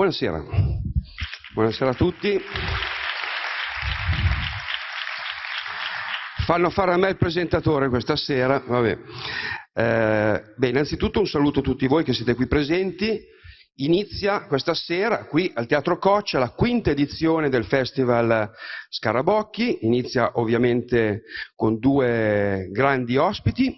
Buonasera. Buonasera a tutti. Fanno fare a me il presentatore questa sera. Vabbè. Eh, beh, innanzitutto un saluto a tutti voi che siete qui presenti. Inizia questa sera qui al Teatro Coccia la quinta edizione del Festival Scarabocchi. Inizia ovviamente con due grandi ospiti.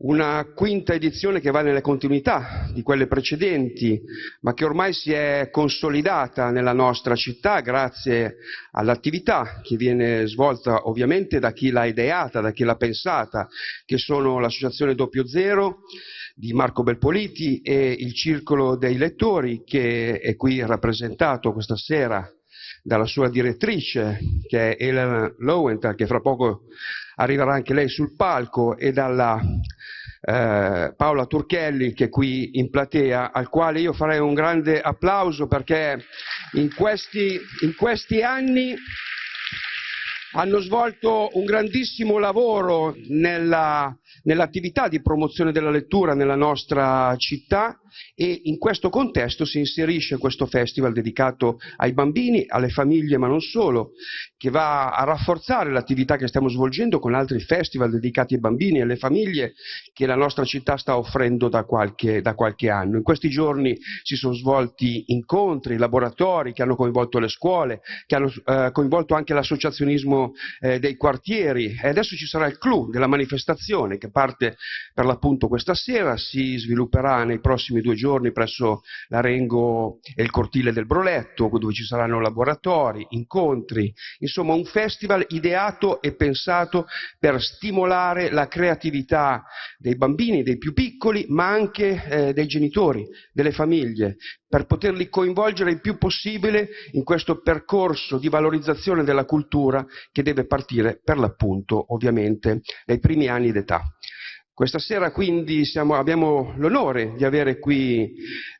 Una quinta edizione che va nelle continuità di quelle precedenti, ma che ormai si è consolidata nella nostra città grazie all'attività che viene svolta ovviamente da chi l'ha ideata, da chi l'ha pensata, che sono l'Associazione Doppio Zero di Marco Belpoliti e il Circolo dei Lettori che è qui rappresentato questa sera dalla sua direttrice che è Elena Lowenthal che fra poco arriverà anche lei sul palco e dalla eh, Paola Turchelli che è qui in platea, al quale io farei un grande applauso perché in questi, in questi anni hanno svolto un grandissimo lavoro nella, nell'attività di promozione della lettura nella nostra città e in questo contesto si inserisce questo festival dedicato ai bambini, alle famiglie ma non solo, che va a rafforzare l'attività che stiamo svolgendo con altri festival dedicati ai bambini e alle famiglie che la nostra città sta offrendo da qualche, da qualche anno. In questi giorni si sono svolti incontri, laboratori che hanno coinvolto le scuole, che hanno eh, coinvolto anche l'associazionismo eh, dei quartieri e adesso ci sarà il clou della manifestazione che parte per l'appunto questa sera, si svilupperà nei prossimi due giorni presso l'Arengo e il cortile del Broletto dove ci saranno laboratori, incontri, insomma un festival ideato e pensato per stimolare la creatività dei bambini, dei più piccoli, ma anche eh, dei genitori, delle famiglie, per poterli coinvolgere il più possibile in questo percorso di valorizzazione della cultura che deve partire per l'appunto ovviamente nei primi anni d'età. Questa sera quindi siamo, abbiamo l'onore di avere qui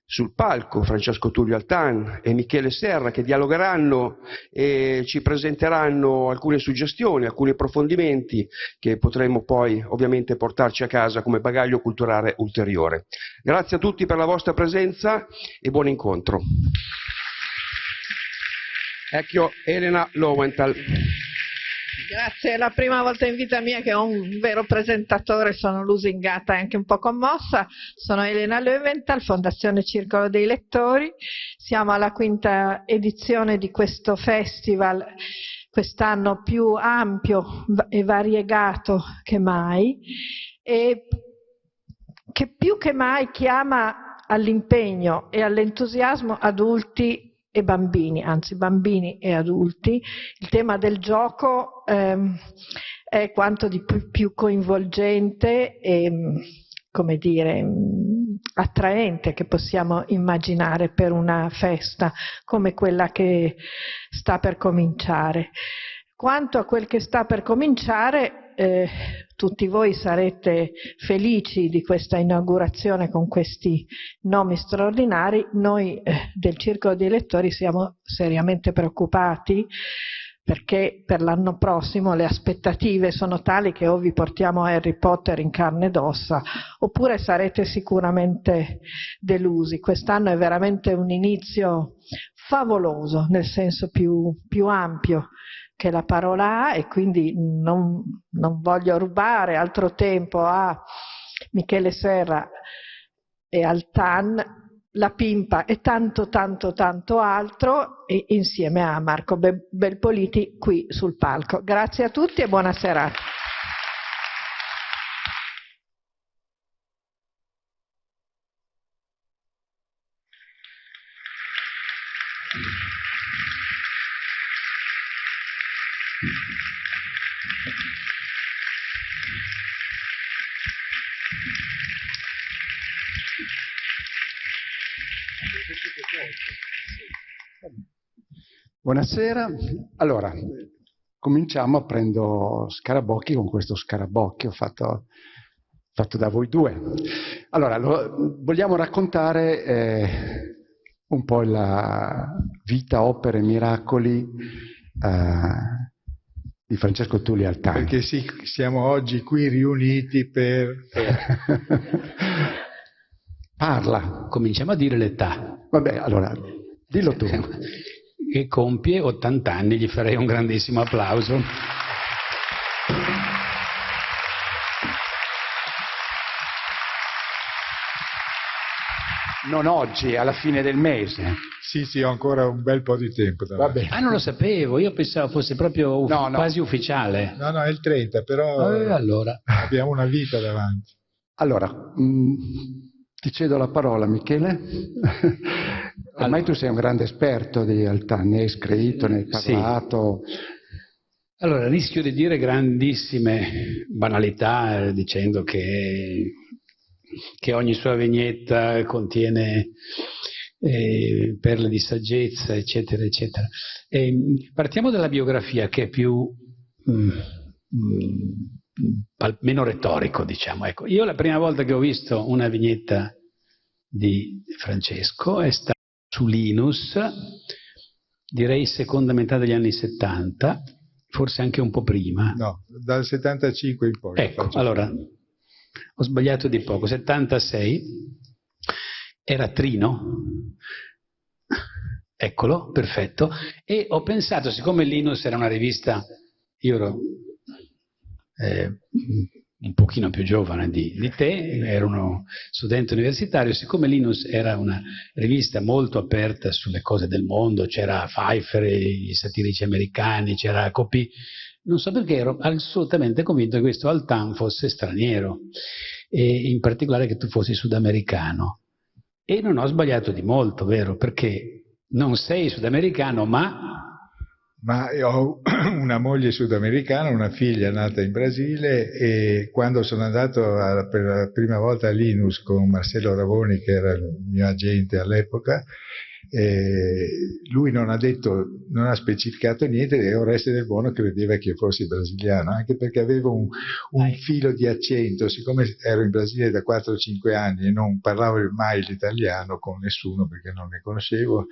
sul palco Francesco Tullio Altan e Michele Serra che dialogheranno e ci presenteranno alcune suggestioni, alcuni approfondimenti che potremo poi ovviamente portarci a casa come bagaglio culturale ulteriore. Grazie a tutti per la vostra presenza e buon incontro. Ecco Elena Lowenthal. Grazie, è la prima volta in vita mia che ho un vero presentatore, sono lusingata e anche un po' commossa. Sono Elena Löwenthal, Fondazione Circolo dei Lettori. Siamo alla quinta edizione di questo festival, quest'anno più ampio e variegato che mai, e che più che mai chiama all'impegno e all'entusiasmo adulti e bambini, anzi bambini e adulti, il tema del gioco ehm, è quanto di più, più coinvolgente e, come dire, attraente che possiamo immaginare per una festa come quella che sta per cominciare. Quanto a quel che sta per cominciare, eh, tutti voi sarete felici di questa inaugurazione con questi nomi straordinari, noi eh, del Circolo dei Lettori siamo seriamente preoccupati perché per l'anno prossimo le aspettative sono tali che o vi portiamo Harry Potter in carne ed ossa oppure sarete sicuramente delusi. Quest'anno è veramente un inizio favoloso nel senso più, più ampio che la parola ha e quindi non, non voglio rubare altro tempo a Michele Serra e al TAN, la Pimpa e tanto tanto tanto altro e insieme a Marco Belpoliti qui sul palco. Grazie a tutti e buona serata. Buonasera, allora cominciamo, prendo Scarabocchi con questo Scarabocchio fatto, fatto da voi due. Allora, lo, vogliamo raccontare eh, un po' la vita, opere, miracoli eh, di Francesco Tulli Altani. Perché sì, siamo oggi qui riuniti per... Parla. Cominciamo a dire l'età. Vabbè, allora, dillo tu. Che compie 80 anni, gli farei un grandissimo applauso. Non oggi, alla fine del mese. Sì, sì, ho ancora un bel po' di tempo. Vabbè. Ah, non lo sapevo, io pensavo fosse proprio uf- No, no. quasi ufficiale. No, no, è il 30, però Eh, allora. abbiamo una vita davanti. Allora, mh, ti cedo la parola, Michele. Ormai tu sei un grande esperto di Altan, ne hai scritto, ne hai Sì. parlato. Allora, rischio di dire grandissime banalità eh, dicendo che, che ogni sua vignetta contiene eh, perle di saggezza, eccetera, eccetera. E, partiamo dalla biografia che è più mm, mm, meno retorico, diciamo. Ecco, io la prima volta che ho visto una vignetta di Francesco è stata su Linus, direi seconda metà degli anni 70, forse anche un po' prima. No, dal 75 in poi. Ecco, allora, ho sbagliato di poco, 76, era Trino, eccolo, perfetto, e ho pensato, siccome Linus era una rivista, io ero eh, un pochino più giovane di, di te, ero uno studente universitario, siccome Linus era una rivista molto aperta sulle cose del mondo, c'era Pfeiffer, i satirici americani, c'era Copì, non so perché ero assolutamente convinto che questo Altan fosse straniero e in particolare che tu fossi sudamericano. E non ho sbagliato di molto, vero? Perché non sei sudamericano, ma Ma ho una moglie sudamericana, una figlia nata in Brasile e quando sono andato a- per la prima volta a Linus con Marcello Ravoni, che era il mio agente all'epoca, eh, lui non ha detto, non ha specificato niente e Oreste del Buono credeva che io fossi brasiliano, anche perché avevo un, un filo di accento, siccome ero in Brasile da 4-5 anni e non parlavo mai l'italiano con nessuno perché non ne conoscevo,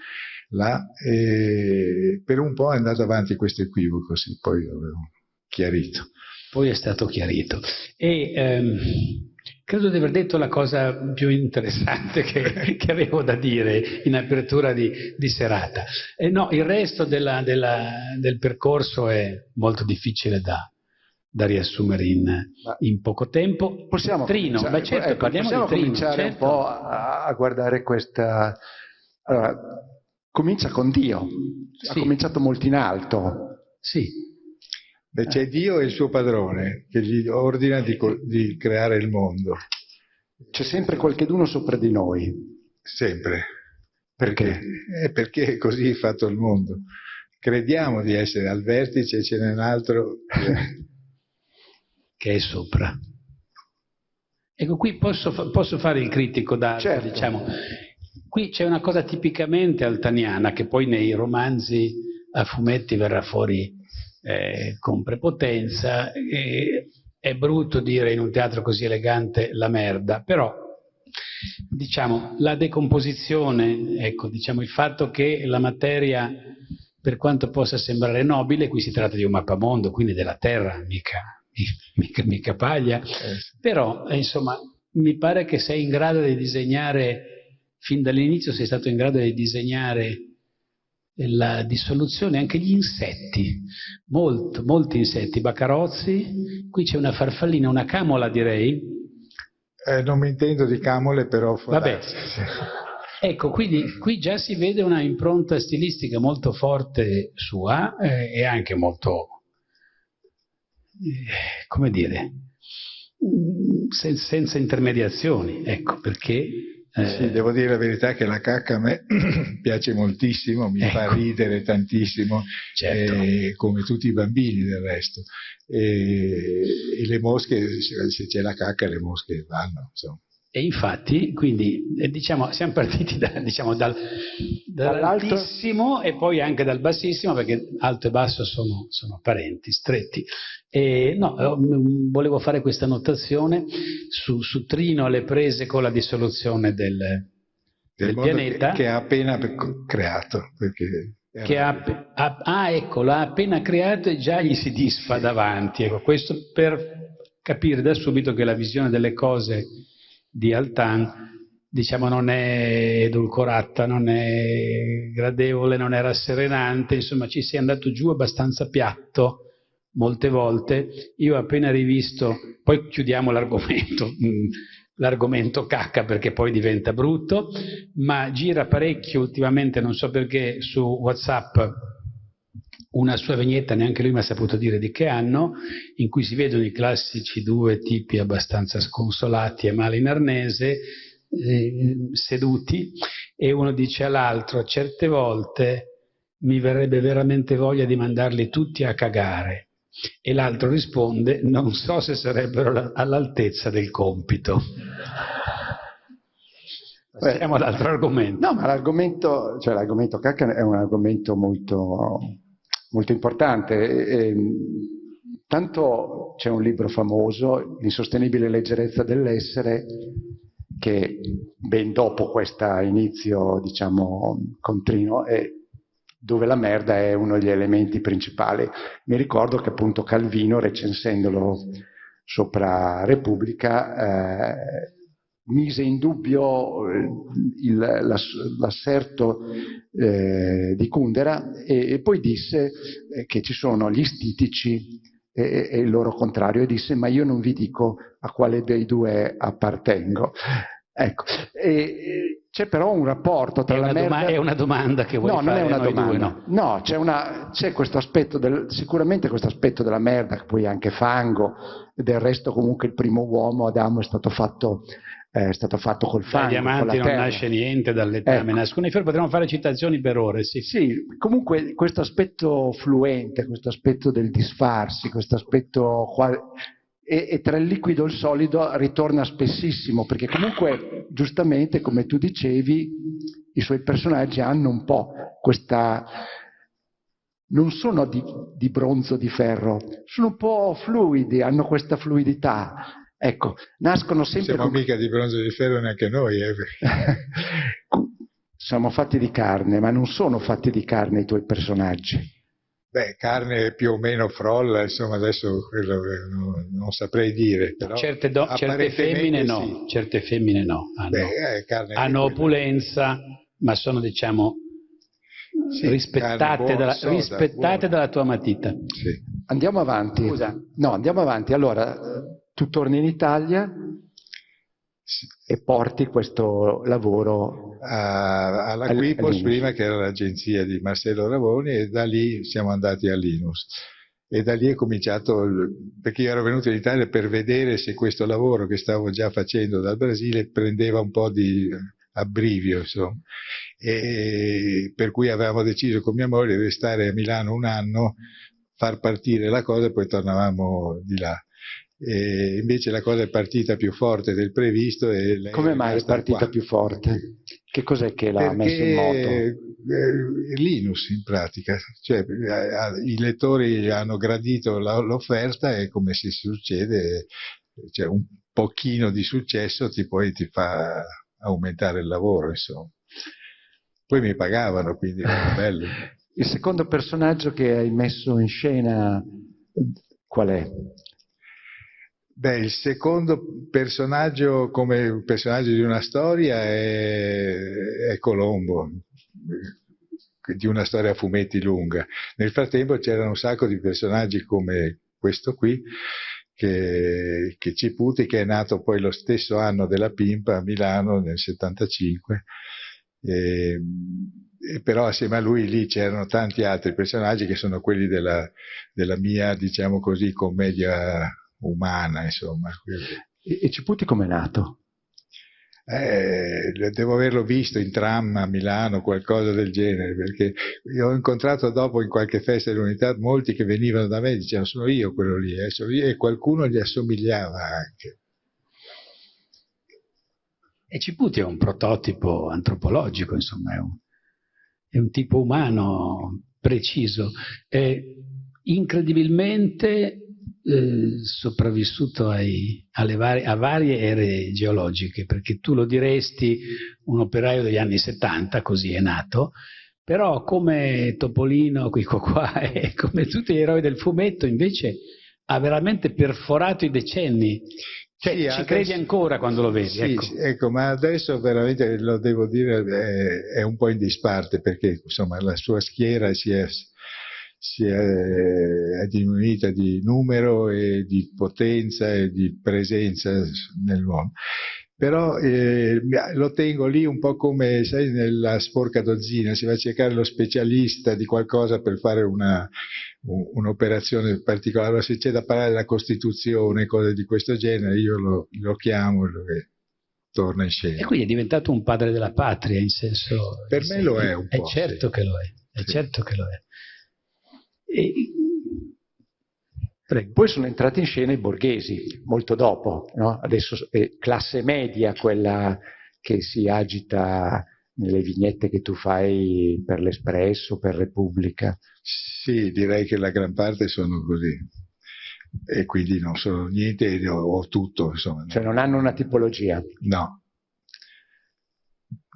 là, e per un po' è andato avanti questo equivoco, sì, poi l'avevo chiarito. poi è stato chiarito. E ehm, credo di aver detto la cosa più interessante che, che avevo da dire in apertura di, di serata. E no, il resto della- della- del percorso è molto difficile da, da riassumere in, in poco tempo. Possiamo Trino, cominciare, ma certo, ecco, parliamo possiamo di Trino. cominciare certo. un po' a, a guardare questa... Allora, comincia con Dio. Ha Sì. cominciato molto in alto. Sì, C'è Dio e il suo padrone che gli ordina di, di creare il mondo, C'è sempre qualcheduno sopra di noi. sempre. Perché? Eh, perché è così fatto il mondo. Crediamo di essere al vertice, ce n'è un altro. che- è sopra. Ecco, qui posso, posso fare il critico da, Certo. diciamo, qui c'è una cosa tipicamente altaniana che poi nei romanzi a fumetti verrà fuori eh, con prepotenza. e è brutto dire in un teatro così elegante la merda, però diciamo la decomposizione, ecco, diciamo il fatto che la materia per quanto possa sembrare nobile, qui si tratta di un mappamondo, quindi della terra, mica, mica, mica paglia, eh, però insomma mi pare che sei in grado di disegnare, fin dall'inizio sei stato in grado di disegnare la dissoluzione, anche gli insetti, molto, molti insetti, bacarozzi, qui c'è una farfallina, una camola direi, eh, non mi intendo di camole, però... Vabbè. Ecco, quindi qui già si vede una impronta stilistica molto forte sua eh, e anche molto, eh, come dire, mm, sen- senza intermediazioni, ecco, perché... eh, Sì, devo dire la verità che la cacca a me piace moltissimo, mi fa Ecco. ridere tantissimo, Certo. eh, come tutti i bambini del resto. E, e le mosche, se se c'è la cacca, le mosche vanno. Insomma. E infatti, quindi, eh, diciamo, siamo partiti da- diciamo, dal, dall'altissimo e poi anche dal bassissimo, perché alto e basso sono, sono parenti, stretti. E, no, eh, volevo fare questa notazione su, su Trino alle prese con la dissoluzione del, Del del pianeta. Che, che ha appena pe- creato. Che ha, ha- ah, ecco, l'ha appena creato e già gli si disfa davanti. Ecco, questo per capire da subito che la visione delle cose di Altan diciamo non è edulcorata, non è gradevole, non è rasserenante, insomma ci si è andato giù abbastanza piatto molte volte. Io ho appena rivisto, poi chiudiamo l'argomento, l'argomento cacca perché poi diventa brutto, ma gira parecchio ultimamente, non so perché, su Whatsapp una sua vignetta, neanche lui mi ha saputo dire di che anno, in cui si vedono i classici due tipi abbastanza sconsolati e male in arnese, eh, seduti, e uno dice all'altro, certe volte mi verrebbe veramente voglia di mandarli tutti a cagare. E l'altro risponde, non so se sarebbero all'altezza del compito. Passiamo all'altro argomento. No, ma l'argomento, cioè l'argomento cacca è un argomento molto, molto importante. E, e, tanto c'è un libro famoso, L'insostenibile leggerezza dell'essere, che ben dopo questo inizio, diciamo, contrino, è dove la merda è uno degli elementi principali. Mi ricordo che appunto Calvino, recensendolo sopra Repubblica, eh, mise in dubbio eh, l'asserto eh, di Kundera e, e, poi disse eh, che ci sono gli stitici e, e, il loro contrario e disse ma io non vi dico a quale dei due appartengo. Ecco, e, c'è però un rapporto tra la merda... È una domanda che vuoi no, fare non è una domanda. Due, no, no c'è, questo aspetto, del, sicuramente questo aspetto della merda, che poi è anche fango, e del resto comunque il primo uomo, Adamo, è stato fatto, è stato fatto col fango, Dai diamanti non terra. nasce niente, dall'etame ecco. nascono i ferri, potremmo fare citazioni per ore, sì. Sì, comunque questo aspetto fluente, questo aspetto del disfarsi, questo aspetto... E, e, tra il liquido e il solido ritorna spessissimo, perché comunque, giustamente, come tu dicevi, i suoi personaggi hanno un po' questa... non sono di, di bronzo, di ferro, sono un po' fluidi, hanno questa fluidità. Ecco, nascono sempre... Siamo con... mica di bronzo di ferro neanche noi. Eh. Siamo fatti di carne, ma non sono fatti di carne i tuoi personaggi. Beh, carne più o meno frolla, insomma adesso quello non, non saprei dire. Però certe, do, certe femmine sì. no, certe femmine no, hanno, Beh, eh, hanno opulenza, ma sono diciamo sì, rispettate, dalla, soda, rispettate dalla, tua matita. Sì. Andiamo avanti. Scusa. No, andiamo avanti. Allora, tu torni in Italia e porti questo lavoro alla Quipos prima che era l'agenzia di Marcello Ravoni e da lì siamo andati a Linus. E da lì è cominciato perché io ero venuto in Italia per vedere se questo lavoro che stavo già facendo dal Brasile prendeva un po' di abbrivio insomma. E per cui avevamo deciso con mia moglie di restare a Milano un anno far partire la cosa e poi tornavamo di là e invece la cosa è partita più forte del previsto. Come mai è partita qua. più forte? Che cos'è che l'ha messo in moto? Eh, Linus in pratica, cioè, eh, i lettori hanno gradito l'offerta e come si succede, cioè, un pochino di successo ti, poi ti fa aumentare il lavoro, insomma. Poi mi pagavano, quindi era bello. Il secondo personaggio che hai messo in scena qual è? Beh, il secondo personaggio come personaggio di una storia è, è Colombo, di una storia a fumetti lunga. Nel frattempo c'erano un sacco di personaggi come questo qui, che, che Ciputi, che è nato poi lo stesso anno della Pimpa a Milano nel 75. E, e però assieme a lui lì c'erano tanti altri personaggi che sono quelli della, della mia, diciamo così, commedia umana, insomma. E, e Ciputi com'è nato? Eh, devo averlo visto in tram a Milano, qualcosa del genere, perché ho incontrato dopo in qualche festa dell'unità molti che venivano da me e dicevano sono io quello lì, eh, sono io, e qualcuno gli assomigliava anche. E Ciputi è un prototipo antropologico, insomma, è un, è un tipo umano preciso. È incredibilmente eh, sopravvissuto ai, varie, a varie ere geologiche, perché tu lo diresti un operaio degli anni 70, così è nato, però come Topolino, Quico qua e come tutti gli eroi del fumetto invece ha veramente perforato i decenni Cioè, sì, ci adesso, credi ancora quando lo vedi? Sì, ecco. Ecco. ma adesso veramente lo devo dire è, è, un po' in disparte perché insomma la sua schiera si è, è, è, diminuita di numero e di potenza e di presenza nel mondo però eh, lo tengo lì un po' come, sai, nella sporca dozzina, si va a cercare lo specialista di qualcosa per fare un'operazione particolare, se c'è da parlare della Costituzione, cose di questo genere, io lo, lo chiamo e torna in scena. E quindi è diventato un padre della patria, in senso... Per me lo è un po'. È certo sì. che lo è, è sì. certo che lo è. E Prego. Poi sono entrati in scena i borghesi, molto dopo, no? adesso è classe media quella che si agita nelle vignette che tu fai per l'Espresso, per Repubblica. Sì, direi che la gran parte sono così. E quindi non sono niente o tutto, insomma. Cioè non hanno una tipologia? No.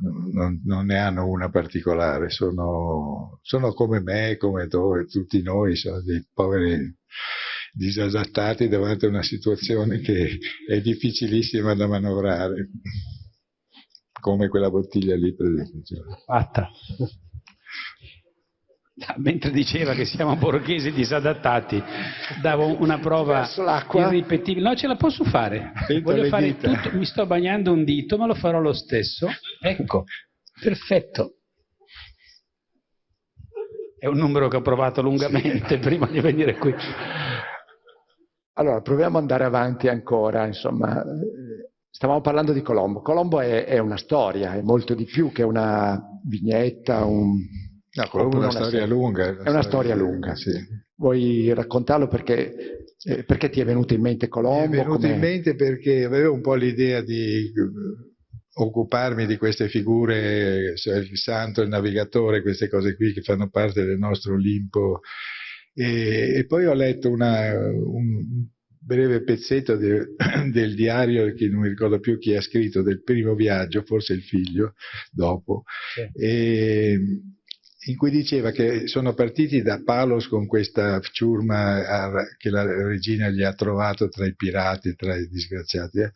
Non, non, ne hanno una particolare, sono, sono come me, come tu, tutti noi, sono dei poveri disadattati davanti a una situazione che è difficilissima da manovrare, come quella bottiglia lì per esempio. Fatta. Mentre diceva che siamo borghesi disadattati, davo una prova irripetibile. No, ce la posso fare. Fare tutto. Mi sto bagnando un dito, ma lo farò lo stesso. Ecco, perfetto. È un numero che ho provato lungamente sì. prima di venire qui. Allora, proviamo ad andare avanti ancora, insomma, stavamo parlando di Colombo. Colombo è, è una storia, è molto di più che una vignetta, un... No, Colombo è una, storia lunga. È una, storia, storia lunga. Sì. Vuoi raccontarlo perché, eh, perché, ti è venuto in mente Colombo? Mi è venuto in mente perché avevo un po' l'idea di eh, occuparmi di queste figure, cioè il santo, il navigatore, queste cose qui che fanno parte del nostro Olimpo e, e poi ho letto una, un breve pezzetto de, del diario che non mi ricordo più chi ha scritto del primo viaggio, forse il figlio, dopo. Sì. E, in cui diceva che sono partiti da Palos con questa ciurma che la regina gli ha trovato tra i pirati, tra i disgraziati, eh?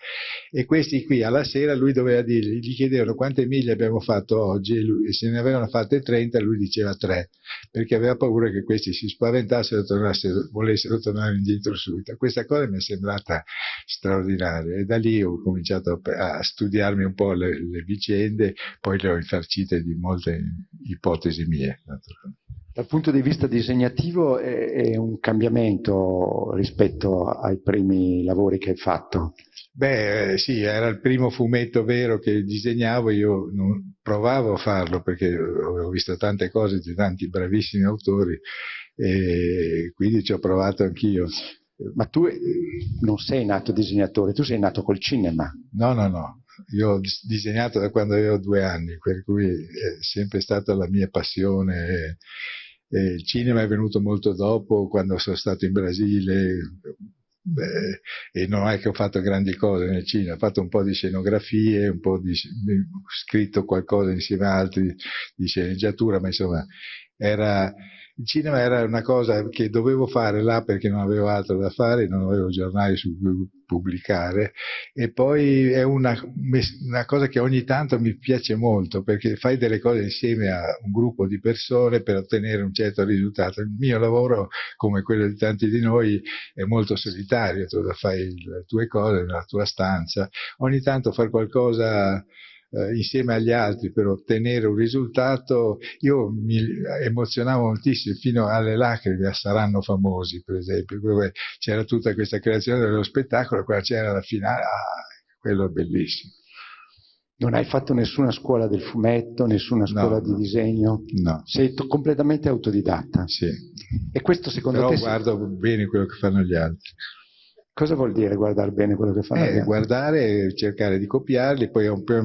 e questi qui alla sera lui doveva dirgli, gli chiedevano quante miglia abbiamo fatto oggi, e, lui, e se ne avevano fatte 30, lui diceva 3, perché aveva paura che questi si spaventassero e volessero tornare indietro subito. Questa cosa mi è sembrata straordinaria e da lì ho cominciato a, a studiarmi un po' le, le vicende, poi le ho infarcite di molte ipotesi mie. Dal punto di vista disegnativo è, è, un cambiamento rispetto ai primi lavori che hai fatto? Beh, eh, sì, era il primo fumetto vero che disegnavo, io non provavo a farlo perché avevo visto tante cose di tanti bravissimi autori e quindi ci ho provato anch'io. Ma tu non sei nato disegnatore, tu sei nato col cinema. No, no, no, io ho disegnato da quando avevo due anni, per cui è sempre stata la mia passione. Il cinema è venuto molto dopo, quando sono stato in Brasile, Beh, e non è che ho fatto grandi cose nel cinema, ho fatto un po' di scenografie, un po' di, ho scritto qualcosa insieme a altri di sceneggiatura, ma insomma era, il cinema era una cosa che dovevo fare là perché non avevo altro da fare, non avevo giornali su cui pubblicare e poi è una, una, cosa che ogni tanto mi piace molto perché fai delle cose insieme a un gruppo di persone per ottenere un certo risultato. Il mio lavoro, come quello di tanti di noi, è molto solitario, tu fai le tue cose nella tua stanza, ogni tanto fare qualcosa eh, insieme agli altri per ottenere un risultato, io mi emozionavo moltissimo fino alle lacrime a Saranno Famosi, per esempio, dove c'era tutta questa creazione dello spettacolo, qua c'era la finale, ah, quello è bellissimo. Non hai fatto nessuna scuola del fumetto, nessuna scuola no, di disegno? No. Sei completamente autodidatta? Sì. E questo secondo Però te... guardo si... bene quello che fanno gli altri. Cosa vuol dire guardare bene quello che fanno eh? Guardare cercare di copiarli, poi un po'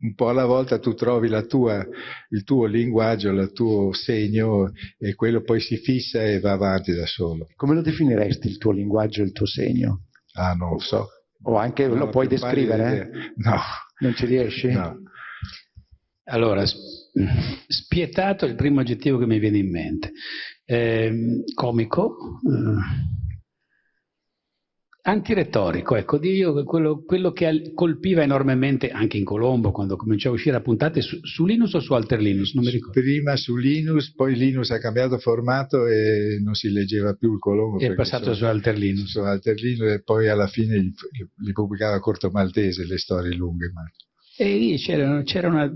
un po' alla volta tu trovi tua, il tuo linguaggio, il tuo segno e quello poi si fissa e va avanti da solo. Come lo definiresti il tuo linguaggio e il tuo segno? Ah, non lo so. O anche non lo puoi descrivere? No. Non ci riesci? No. Allora, spietato è il primo aggettivo che mi viene in mente. Eh, comico. Eh, Antiretorico, ecco, io quello, quello, che colpiva enormemente anche in Colombo quando cominciò a uscire a puntate su, su, Linus o su Alter Linus, non mi ricordo. Prima su Linus, poi Linus ha cambiato formato e non si leggeva più il Colombo. È passato su Alter Linus. Su Alter Linus e poi alla fine li, li pubblicava a Corto Maltese le storie lunghe. Ma... E lì c'era, una,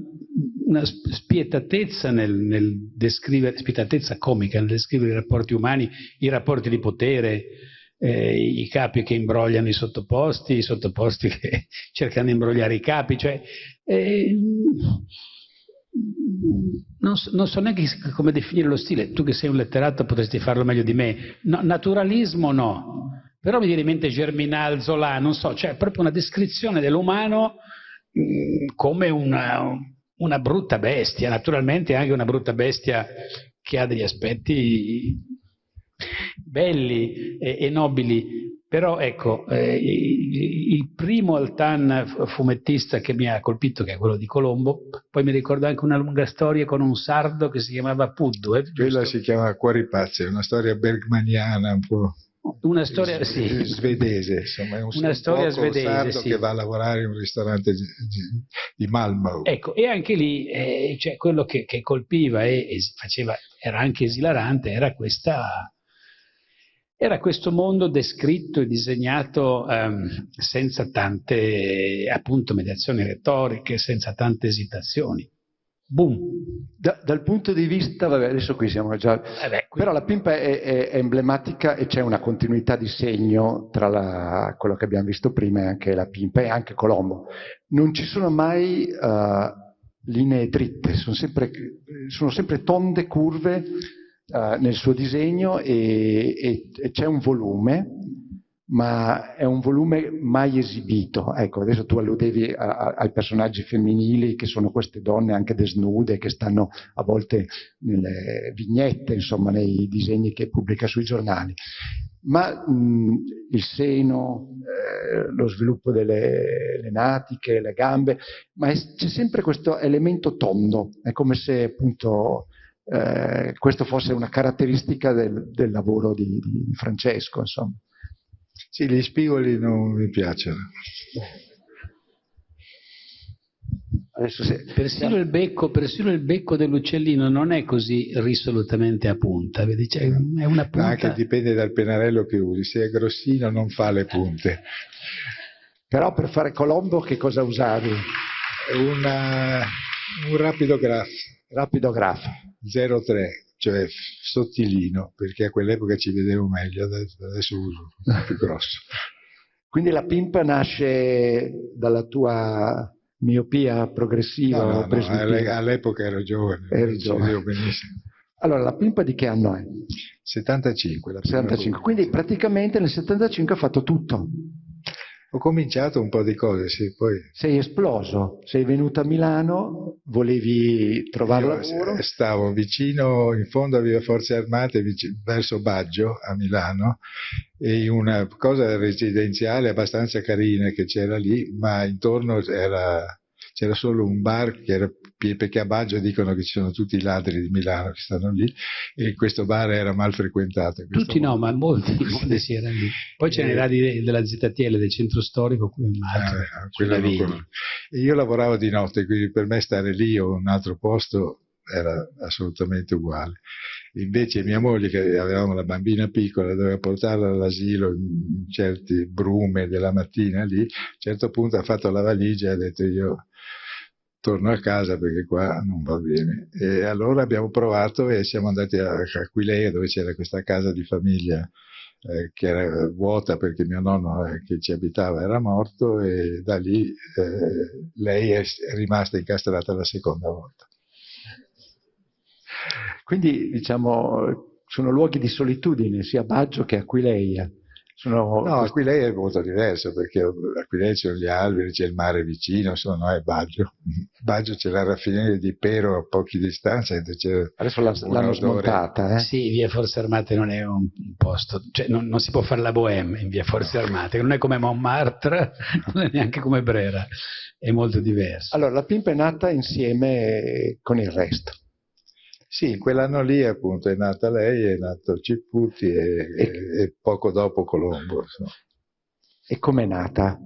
una, spietatezza nel, nel descrivere, spietatezza comica nel descrivere i rapporti umani, i rapporti di potere, eh, i capi che imbrogliano i sottoposti, i sottoposti che cercano di imbrogliare i capi, cioè, eh, non, so, non, so, neanche come definire lo stile, tu che sei un letterato potresti farlo meglio di me, no, naturalismo no, però mi viene in mente Germinal, Zola, non so, cioè proprio una descrizione dell'umano mm, come una, una brutta bestia, naturalmente anche una brutta bestia che ha degli aspetti belli e, e nobili, però ecco, eh, il primo Altan fumettista che mi ha colpito, che è quello di Colombo, poi mi ricordo anche una lunga storia con un sardo che si chiamava Puddu. Eh, Quella si chiama Cuori Pazzi, è una storia bergmaniana un po'. Una storia sì. svedese, insomma, è un una storia svedese sì. che va a lavorare in un ristorante di, di Malmö. Ecco, e anche lì eh, cioè, quello che, che colpiva e, e faceva, era anche esilarante, era questa era questo mondo descritto e disegnato ehm, senza tante appunto mediazioni retoriche, senza tante esitazioni. Boom. Da, dal punto di vista, vabbè, adesso qui siamo già. Eh beh, qui... Però la pimpa è, è, è, emblematica e c'è una continuità di segno tra la, quello che abbiamo visto prima e anche la pimpa e anche Colombo. Non ci sono mai uh, linee dritte, sono sempre, sono sempre tonde, curve uh, nel suo disegno e, e, e c'è un volume, ma è un volume mai esibito. Ecco, adesso tu alludevi a, a, ai personaggi femminili che sono queste donne anche desnude, che stanno a volte nelle vignette, insomma, nei disegni che pubblica sui giornali. Ma mh, il seno, eh, lo sviluppo delle natiche, le gambe, ma c'è sempre questo elemento tondo, è come se appunto eh, questo fosse una caratteristica del, del lavoro di, di, Francesco. Insomma. Sì, gli spigoli non mi piacciono. Se... Persino, il becco, persino, il becco, dell'uccellino non è così risolutamente a punta, vedi? Cioè, è una punta... Anche dipende dal pennarello che usi, se è grossino non fa le punte. Però per fare Colombo che cosa usavi? Una, un rapido graph. Rapido graph. 03, cioè sottilino, perché a quell'epoca ci vedevo meglio, adesso, uso più grosso. Quindi la pimpa nasce dalla tua miopia progressiva? No, no, no all'epoca ero giovane, Eri giovane. benissimo. Allora, la pimpa di che anno è? 75. 75. Quindi praticamente nel 75 ha fatto tutto. Ho cominciato un po' di cose, sì, poi... Sei esploso, sei venuto a Milano, volevi trovare Io lavoro? Stavo vicino, in fondo a Via Forze Armate, verso Baggio, a Milano, e in una cosa residenziale abbastanza carina che c'era lì, ma intorno era c'era solo un bar che era perché a Baggio dicono che ci sono tutti i ladri di Milano che stanno lì e questo bar era mal frequentato. Tutti no, ma molti, molti si erano lì. Poi c'era i ladri della ZTL del centro storico, qui in Malta. Ah, io lavoravo di notte, quindi per me stare lì o un altro posto era assolutamente uguale. Invece mia moglie, che avevamo la bambina piccola, doveva portarla all'asilo in certi brume della mattina lì, a un certo punto ha fatto la valigia e ha detto io torno a casa perché qua non va bene. E allora abbiamo provato e siamo andati a Aquileia dove c'era questa casa di famiglia eh, che era vuota perché mio nonno eh, che ci abitava era morto e da lì eh, lei è rimasta incastrata la seconda volta. Quindi diciamo sono luoghi di solitudine sia Baggio che Aquileia. Sono... No, Aquileia è molto diverso perché Aquileia c'è gli alberi, c'è il mare vicino, insomma no, è Baggio. Baggio c'è la raffineria di Pero a poche distanze. Adesso l'hanno smontata. Eh? Sì, via Forze Armate non è un posto, cioè non, non, si può fare la bohème in via Forze Armate, non è come Montmartre, non è neanche come Brera, è molto diverso. Allora, la Pimpa è nata insieme con il resto. Sì, quell'anno lì appunto è nata lei, è nato Ciputi e, e, e poco dopo Colombo. Insomma. E com'è nata?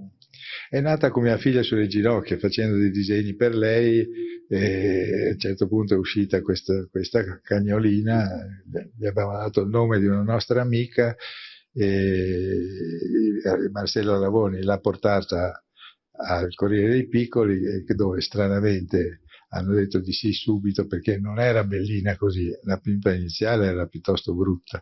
È nata con mia figlia sulle ginocchia, facendo dei disegni per lei, e a un certo punto è uscita questa, questa cagnolina, gli abbiamo dato il nome di una nostra amica, Marcello Ravoni l'ha portata al Corriere dei Piccoli, dove stranamente hanno detto di sì subito perché non era bellina così, la pimpa iniziale era piuttosto brutta.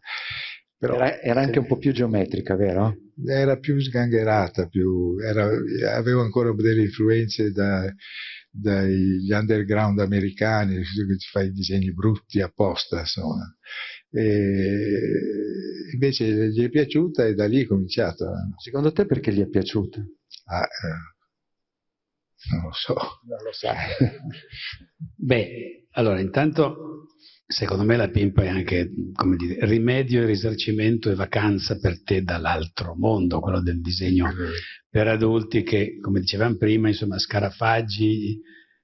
Però, era, era, anche un po' più geometrica, vero? Era più sgangherata, più, era, avevo ancora delle influenze da, dagli underground americani, che ti fai disegni brutti apposta, insomma. E invece gli è piaciuta e da lì è cominciato. Secondo te perché gli è piaciuta? Ah, eh, non lo so. Non lo sai. Beh, allora intanto secondo me la pimpa è anche come dire, rimedio e risarcimento e vacanza per te dall'altro mondo, quello del disegno per adulti che, come dicevamo prima, insomma, scarafaggi,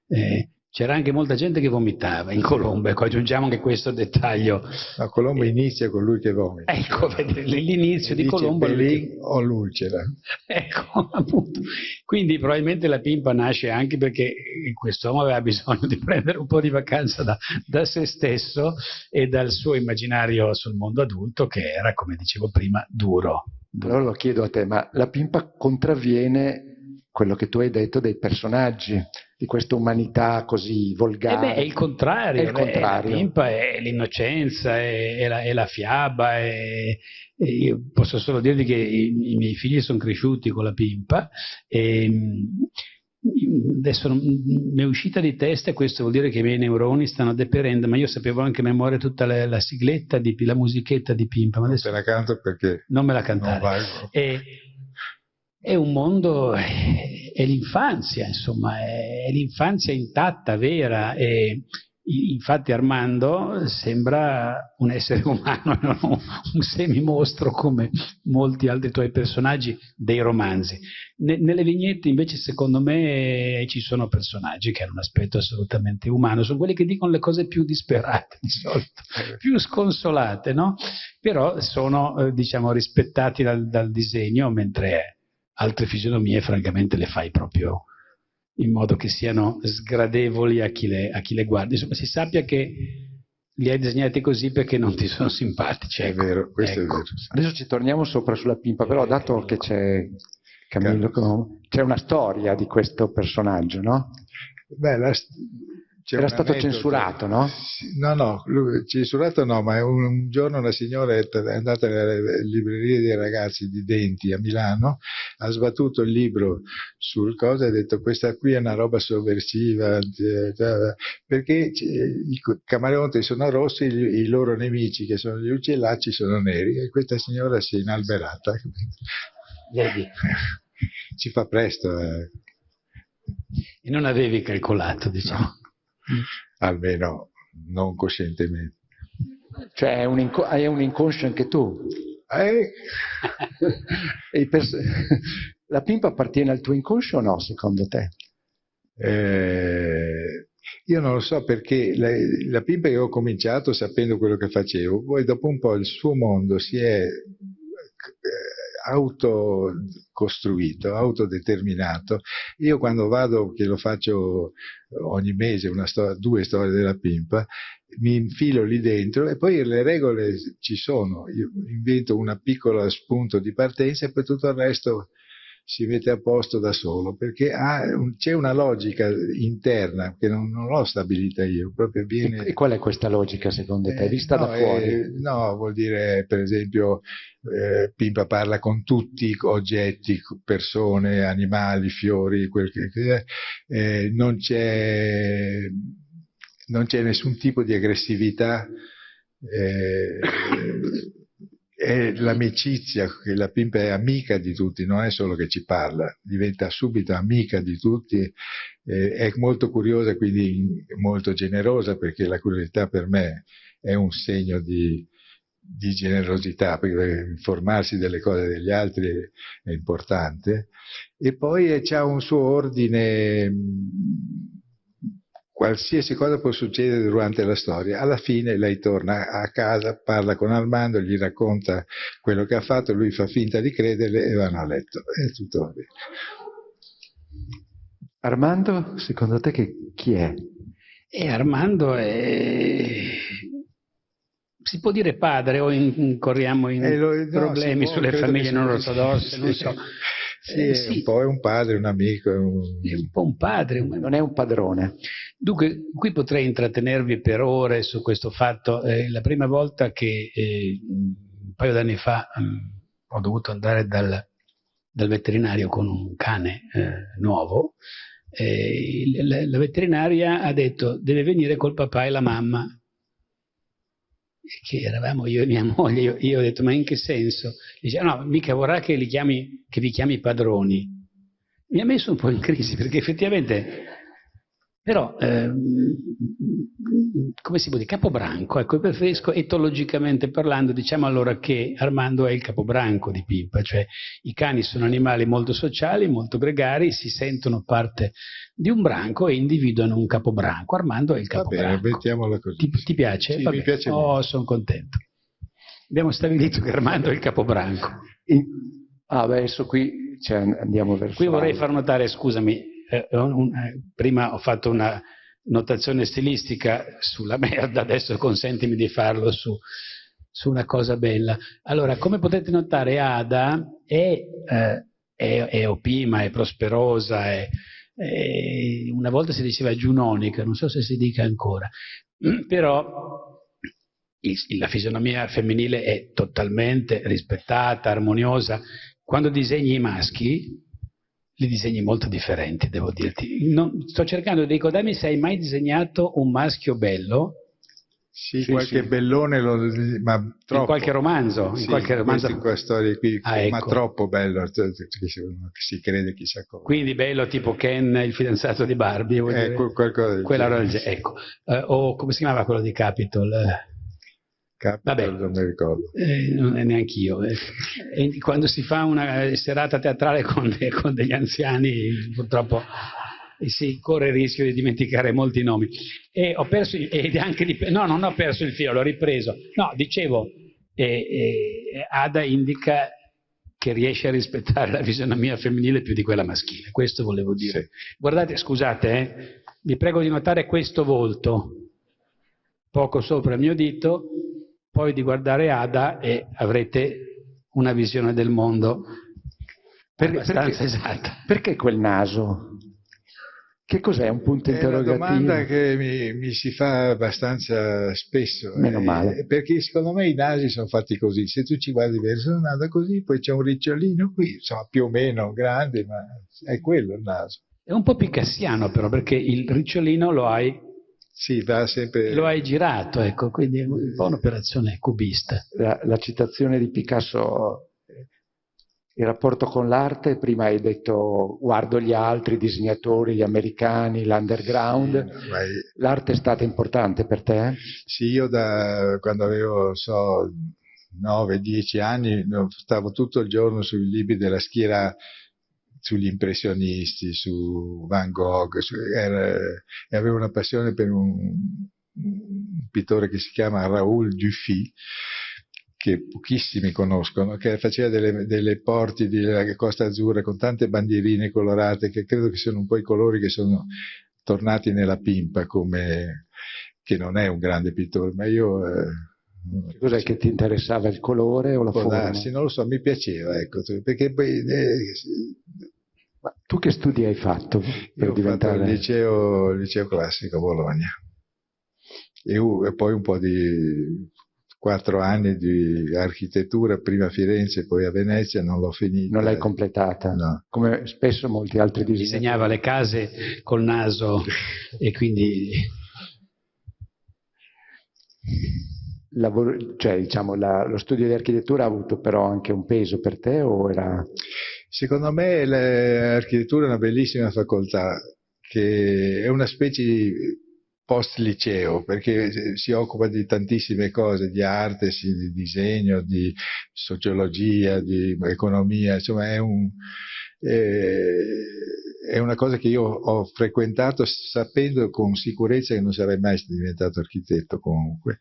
eh, c'era anche molta gente che vomitava in Colombo, ecco, aggiungiamo anche questo dettaglio. Ma Colombo eh, inizia con lui che vomita. Ecco, l'inizio di Colombo... Belin o l'ulcera. Ecco, appunto. Quindi probabilmente la pimpa nasce anche perché quest'uomo aveva bisogno di prendere un po' di vacanza da, da se stesso e dal suo immaginario sul mondo adulto che era, come dicevo prima, duro. duro. Allora lo chiedo a te, ma la pimpa contravviene quello che tu hai detto dei personaggi di questa umanità così volgare. Eh beh, è il contrario, è il contrario. la pimpa è l'innocenza, è, è, la, è, la, fiaba, è, io posso solo dirvi che i, i, miei figli sono cresciuti con la pimpa e mm, adesso mi è uscita di testa e questo vuol dire che i miei neuroni stanno deperendo, ma io sapevo anche a memoria tutta la, la sigletta, di, la musichetta di Pimpa. Ma adesso non te la canto perché non me la cantare. E, è un mondo, è l'infanzia, insomma, è l'infanzia intatta, vera. E infatti Armando sembra un essere umano, non un semimostro come molti altri tuoi personaggi dei romanzi. nelle vignette invece secondo me ci sono personaggi che hanno un aspetto assolutamente umano, sono quelli che dicono le cose più disperate di solito, più sconsolate, no? Però sono eh, diciamo rispettati dal, dal disegno mentre altre fisionomie francamente le fai proprio in modo che siano sgradevoli a chi le, a chi le guarda. Insomma, si sappia che li hai disegnati così perché non ti sono simpatici. Ecco. È vero, questo ecco. è vero. Adesso ci torniamo sopra sulla pimpa, però dato che c'è Camillo, c'è una storia di questo personaggio, no? Beh, la, era stato censurato, no? No, no, lui, censurato no, ma un, un, giorno una signora è andata nelle librerie dei ragazzi di Denti a Milano, ha sbattuto il libro sul cosa e ha detto questa qui è una roba sovversiva, perché i camaleonti sono rossi, i, i loro nemici che sono gli uccellacci sono neri e questa signora si è inalberata. Vedi. Ci fa presto. Eh. E non avevi calcolato, diciamo. No. Almeno non coscientemente. Cioè hai un, hai un inconscio anche tu. Eh? la pimpa appartiene al tuo inconscio o no, secondo te? Eh, io non lo so perché la, la pimpa io ho cominciato sapendo quello che facevo, poi dopo un po' il suo mondo si è autocostruito, autodeterminato. Io quando vado, che lo faccio ogni mese, storia, due storie della pimpa, mi infilo lì dentro e poi le regole ci sono. Io invento un piccolo spunto di partenza e poi tutto il resto si mette a posto da solo, perché un, c'è una logica interna che non, non l'ho stabilita io, proprio viene... E, qual è questa logica secondo te, vista no, da fuori? Eh, no, vuol dire per esempio eh, Pimpa parla con tutti oggetti, persone, animali, fiori, quel che, eh, non, c'è, non c'è nessun tipo di aggressività. È l'amicizia, che la Pimpa è amica di tutti, non è solo che ci parla, diventa subito amica di tutti, eh, è molto curiosa, quindi molto generosa, perché la curiosità per me è un segno di, di generosità, perché informarsi delle cose degli altri è, importante, e poi c'è un suo ordine qualsiasi cosa può succedere durante la storia. Alla fine lei torna a casa, parla con Armando, gli racconta quello che ha fatto, lui fa finta di crederle e vanno a letto. È tutto bene. Armando, secondo te che, chi è? E Armando è... si può dire padre o incorriamo in eh, lo, no, problemi può, sulle famiglie non ortodosse, non so. Sì, eh, sì. Un po' è un padre, un amico. È un, è un po' un padre. Non è un padrone. Dunque, qui potrei intrattenervi per ore su questo fatto. Eh, la prima volta che eh, un paio d'anni fa mh, mm, ho dovuto andare dal, dal, veterinario con un cane eh, nuovo, la, la veterinaria ha detto deve venire col papà e la mamma che eravamo io e mia moglie, io, io, ho detto ma in che senso? Dice no, mica vorrà che, chiami, che vi chiami padroni. Mi ha messo un po' in crisi perché effettivamente però, ehm, come si può dire, capobranco, ecco, preferisco etologicamente parlando, diciamo allora che Armando è il capobranco di Pimpa, cioè i cani sono animali molto sociali, molto gregari, si sentono parte di un branco e individuano un capobranco. Armando è il capobranco. Va bene, mettiamola così. Ti, ti piace? Sì, mi piace Oh, sono contento. Abbiamo stabilito che Armando è il capobranco. Ah, adesso qui cioè, andiamo verso... Qui vorrei far notare, scusami, eh, un, eh, prima ho fatto una notazione stilistica sulla merda, adesso consentimi di farlo su, su una cosa bella. Allora, come potete notare, Ada è, eh, è, è opima, è prosperosa, è, è, una volta si diceva giunonica, non so se si dica ancora, però la fisionomia femminile è totalmente rispettata, armoniosa. Quando disegni i maschi, li disegni molto differenti, devo dirti. Non, sto cercando di ricordarmi se hai mai disegnato un maschio bello. Sì, sì qualche sì. bellone, lo, ma troppo. In qualche romanzo? Sì, in qualche romanzo. in questa storia qui, ah, ecco. ma troppo bello, che si crede chissà cosa. Quindi bello tipo Ken, il fidanzato di Barbie. Ecco, qualcosa del Quella genere. Ecco. Uh, o come si chiamava quello di Capitol? Vabbè, non mi ricordo. Eh, non è neanche io. Eh. quando si fa una serata teatrale con, de, con degli anziani, purtroppo si corre il rischio di dimenticare molti nomi. E ho perso, ed anche di, no, non ho perso il filo, l'ho ripreso. No, dicevo, eh, eh, Ada indica che riesce a rispettare la fisionomia femminile più di quella maschile. Questo volevo dire. Sì. Guardate, scusate, eh, vi prego di notare questo volto, poco sopra il mio dito, poi di guardare Ada e avrete una visione del mondo per, abbastanza perché, esatta. Perché quel naso? Che cos'è un punto interrogativo? È una domanda che mi, mi si fa abbastanza spesso. Meno eh, male. perché secondo me i nasi sono fatti così. Se tu ci guardi verso il naso così, poi c'è un ricciolino qui, insomma più o meno grande, ma è quello il naso. È un po' picassiano però, perché il ricciolino lo hai sì, va sempre... Lo hai girato, ecco, quindi è un po' un'operazione cubista. La, la, citazione di Picasso, il rapporto con l'arte, prima hai detto guardo gli altri, i disegnatori, gli americani, l'underground. Sì. L'arte è stata importante per te? Sì, io da quando avevo, so, 9-10 anni, stavo tutto il giorno sui libri della schiera sugli impressionisti, su Van Gogh, su, era, avevo una passione per un, un pittore che si chiama Raoul Dufy, che pochissimi conoscono, che faceva delle, delle porti della Costa Azzurra con tante bandierine colorate, che credo che siano un po' i colori che sono tornati nella pimpa, come, che non è un grande pittore, ma io... Eh, Cos'è che ti interessava il colore o la Può forma? Darsi, non lo so, mi piaceva, ecco, perché poi... Eh, ma tu che studi hai fatto per Io diventare... Ho fatto il liceo, il liceo classico a Bologna e, e, poi un po' di quattro anni di architettura, prima a Firenze, poi a Venezia, non l'ho finita. Non l'hai completata? No. Come spesso molti altri disegnatori. Disegnava le case col naso e quindi lavoro, cioè, diciamo, la, lo studio di architettura ha avuto però anche un peso per te era... Secondo me l'architettura è una bellissima facoltà che è una specie di post liceo perché si occupa di tantissime cose, di arte, di disegno, di sociologia, di economia, insomma è un... Eh, è una cosa che io ho frequentato sapendo con sicurezza che non sarei mai diventato architetto comunque,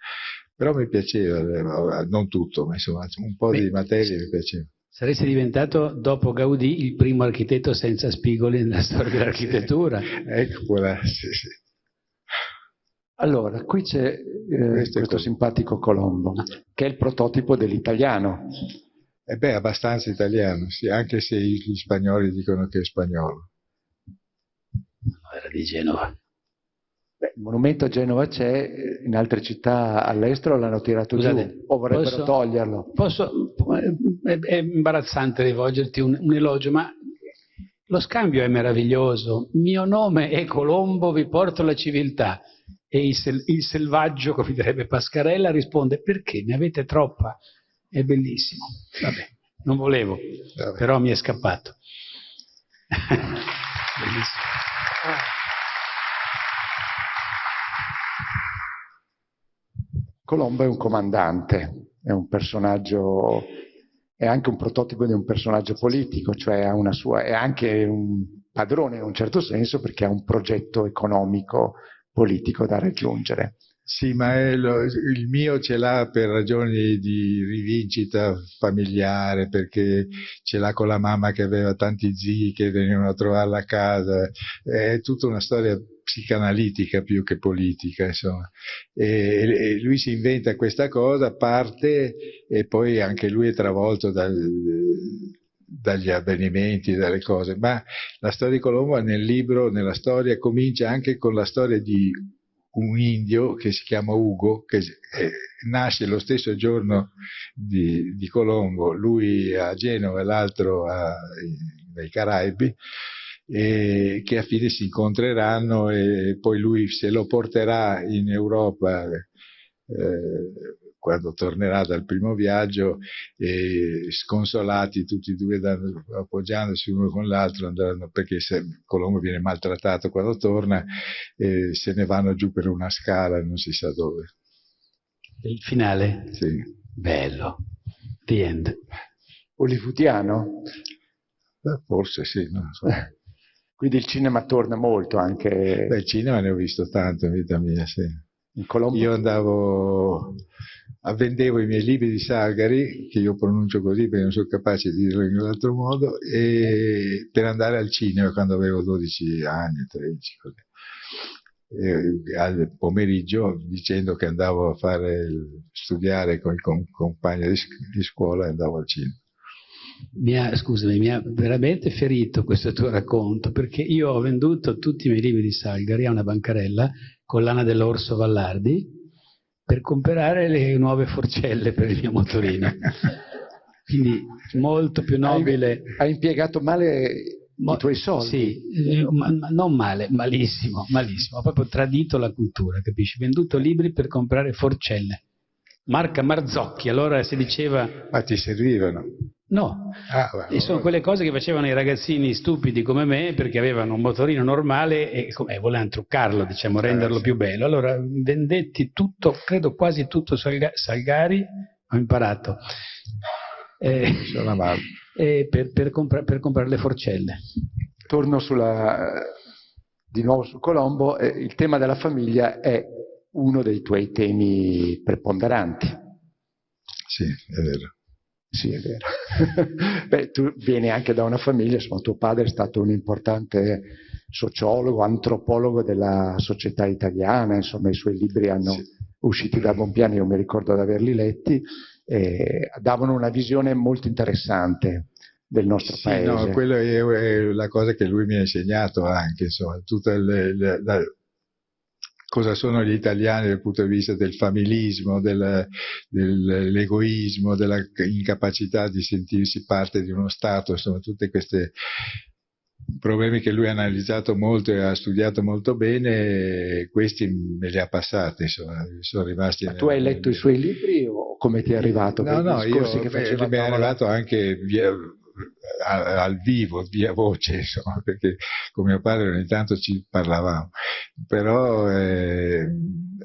però mi piaceva, eh, non tutto, ma insomma un po' Beh, di materie mi piaceva. Saresti diventato, dopo Gaudì, il primo architetto senza spigoli nella storia dell'architettura. ecco, quella, sì, sì. Allora, qui c'è eh, questo, questo simpatico Colombo, che è il prototipo dell'italiano. E beh, abbastanza italiano, sì, anche se gli spagnoli dicono che è spagnolo. No, era di Genova. Beh, il monumento a Genova c'è, in altre città all'estero l'hanno tirato Scusate, giù, o vorrebbero posso, toglierlo. Posso, è, è, imbarazzante rivolgerti un, un elogio, ma lo scambio è meraviglioso. Mio nome è Colombo, vi porto la civiltà. E il, sel, il selvaggio, come direbbe Pascarella, risponde perché ne avete troppa? È bellissimo. Vabbè, non volevo, Vabbè. però mi è scappato. bellissimo. Colombo è un comandante, è un personaggio, è anche un prototipo di un personaggio politico, cioè sua, è anche un padrone in un certo senso perché ha un progetto economico politico da raggiungere. Sì, ma lo, il mio ce l'ha per ragioni di rivincita familiare, perché ce l'ha con la mamma che aveva tanti zii che venivano a trovarla a casa, è tutta una storia psicanalitica più che politica, insomma. E, e lui si inventa questa cosa, parte e poi anche lui è travolto dal, dagli avvenimenti, dalle cose, ma la storia di Colombo nel libro, nella storia, comincia anche con la storia di un indio che si chiama Ugo, che eh, nasce lo stesso giorno di, di, Colombo, lui a Genova e l'altro nei Caraibi, e che a fine si incontreranno e poi lui se lo porterà in Europa eh, quando tornerà dal primo viaggio e sconsolati tutti e due appoggiandosi uno con l'altro andranno, perché se Colombo viene maltrattato quando torna e se ne vanno giù per una scala non si sa dove. Il finale? Sì. Bello. The end. Hollywoodiano? Beh, forse sì, non so. Quindi il cinema torna molto anche... Beh, il cinema ne ho visto tanto in vita mia, sì. Io andavo vendevo i miei libri di Salgari, che io pronuncio così perché non sono capace di dirlo in un altro modo, per andare al cinema quando avevo 12 anni, 13, così. E al pomeriggio dicendo che andavo a fare studiare con i compagni di, di scuola e andavo al cinema. Mi ha, scusami, mi ha veramente ferito questo tuo racconto perché io ho venduto tutti i miei libri di Salgari a una bancarella, collana dell'Orso Vallardi, per comprare le nuove forcelle per il mio motorino. Quindi molto più nobile. Hai, impiegato male i tuoi soldi? Sì, eh, ma, ma non male, malissimo, malissimo. Ho proprio tradito la cultura, capisci? Venduto libri per comprare forcelle. Marca Marzocchi, allora si diceva... Ma ti servivano? No, ah, beh, e sono quelle cose che facevano i ragazzini stupidi come me perché avevano un motorino normale e, e volevano truccarlo, diciamo, renderlo eh, più bello. Allora vendetti tutto, credo quasi tutto Salga Salgari, ho imparato, eh, eh, per, per, compra per, comprare le forcelle. Torno sulla, di nuovo su Colombo, eh, il tema della famiglia è uno dei tuoi temi preponderanti. Sì, è vero. Sì, è vero. Beh, tu vieni anche da una famiglia, insomma, tuo padre è stato un importante sociologo, antropologo della società italiana, insomma, i suoi libri hanno sì. usciti da Bompiani, io mi ricordo di averli letti, e davano una visione molto interessante del nostro sì, paese. No, quella è, la cosa che lui mi ha insegnato anche, insomma, tutta le, le, la, cosa sono gli italiani dal punto di vista del familismo, del, dell'egoismo, della incapacità di sentirsi parte di uno Stato, insomma tutti questi problemi che lui ha analizzato molto e ha studiato molto bene, questi me li ha passati, insomma, sono rimasti... Ma tu hai letto i suoi libri o come ti è arrivato? No, no, io, che mi è arrivato anche via, al vivo, via voce, insomma, perché con mio padre ogni tanto ci parlavamo, però eh,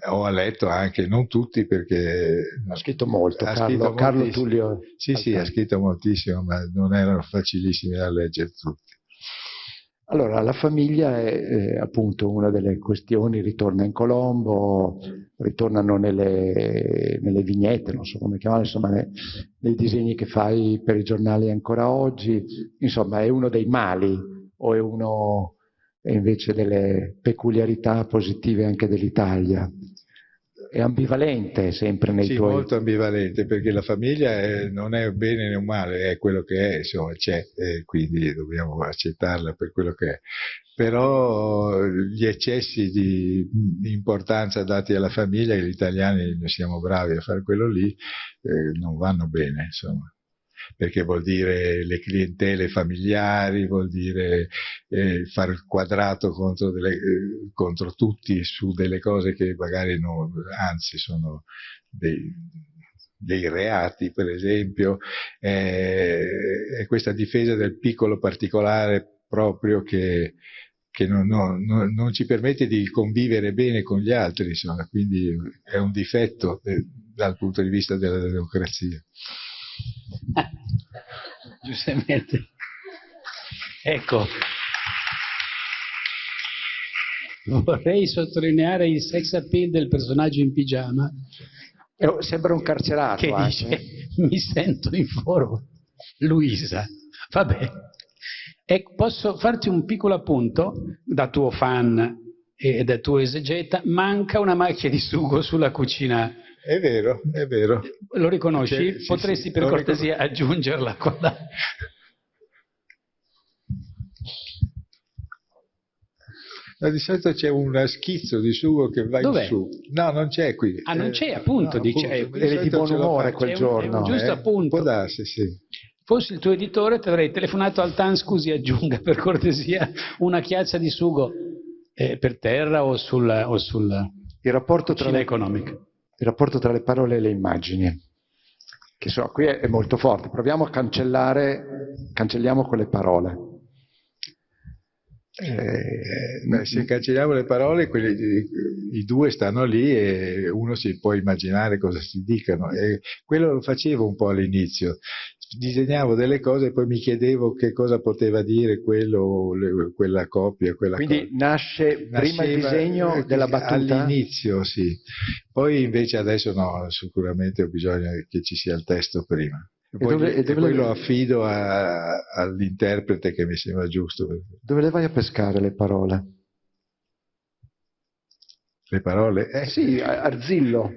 ho letto anche, non tutti perché... Ha scritto molto, ha Carlo, scritto Carlo Tullio. Sì, sì, ha scritto moltissimo, ma non erano facilissimi da leggere tutti. Allora, la famiglia è eh, appunto una delle questioni, ritorna in Colombo, ritornano nelle, nelle vignette, non so come chiamarle, insomma, nei, nei disegni che fai per i giornali ancora oggi, insomma, è uno dei mali o è uno invece delle peculiarità positive anche dell'Italia? È ambivalente sempre nei sì, tuoi... Sì, molto ambivalente, perché la famiglia è, non è un bene né un male, è quello che è, insomma, c'è, e quindi dobbiamo accettarla per quello che è. Però gli eccessi di importanza dati alla famiglia, gli italiani siamo bravi a fare quello lì, eh, non vanno bene, insomma perché vuol dire le clientele familiari, vuol dire eh, fare il quadrato contro, delle, eh, contro, tutti su delle cose che magari non, anzi sono dei, dei reati, per esempio, eh, è questa difesa del piccolo particolare proprio che, che non, non, non, non, ci permette di convivere bene con gli altri, insomma, quindi è un difetto eh, dal punto di vista della democrazia. Giustamente. Ecco, vorrei sottolineare il sex appeal del personaggio in pigiama. Eh, sembra un carcerato. Che anche. dice, mi sento in forma. Luisa, vabbè. Ecco, posso farti un piccolo appunto da tuo fan e da tuo esegeta? Manca una macchia di sugo sulla cucina è vero, è vero. Lo riconosci? Sì, Potresti sì, per cortesia aggiungerla con la... No, di solito c'è un schizzo di sugo che va Dov'è? in su. No, non c'è qui. Ah, non c'è, appunto, no, dice. Appunto, eri di buon umore quel giorno. Un, un giusto eh? appunto. Può darsi, sì. Fossi il tuo editore ti avrei telefonato al TAN, scusi, aggiunga per cortesia una chiazza di sugo eh, per terra o sul, o sul il rapporto tra economica il rapporto tra le parole e le immagini, che so, qui è, è molto forte. Proviamo a cancellare, cancelliamo quelle parole. Eh, se cancelliamo le parole, quelli, i due stanno lì e uno si può immaginare cosa si dicano. E quello lo facevo un po' all'inizio. Disegnavo delle cose e poi mi chiedevo che cosa poteva dire quello, le, quella coppia. Quella Quindi cosa. nasce prima il disegno eh, della battuta? All'inizio, sì. Poi invece adesso no, sicuramente ho bisogno che ci sia il testo prima. E poi, dove, e dove poi lo affido all'interprete che mi sembra giusto. Dove le vai a pescare le parole? Le parole? Eh sì, Arzillo.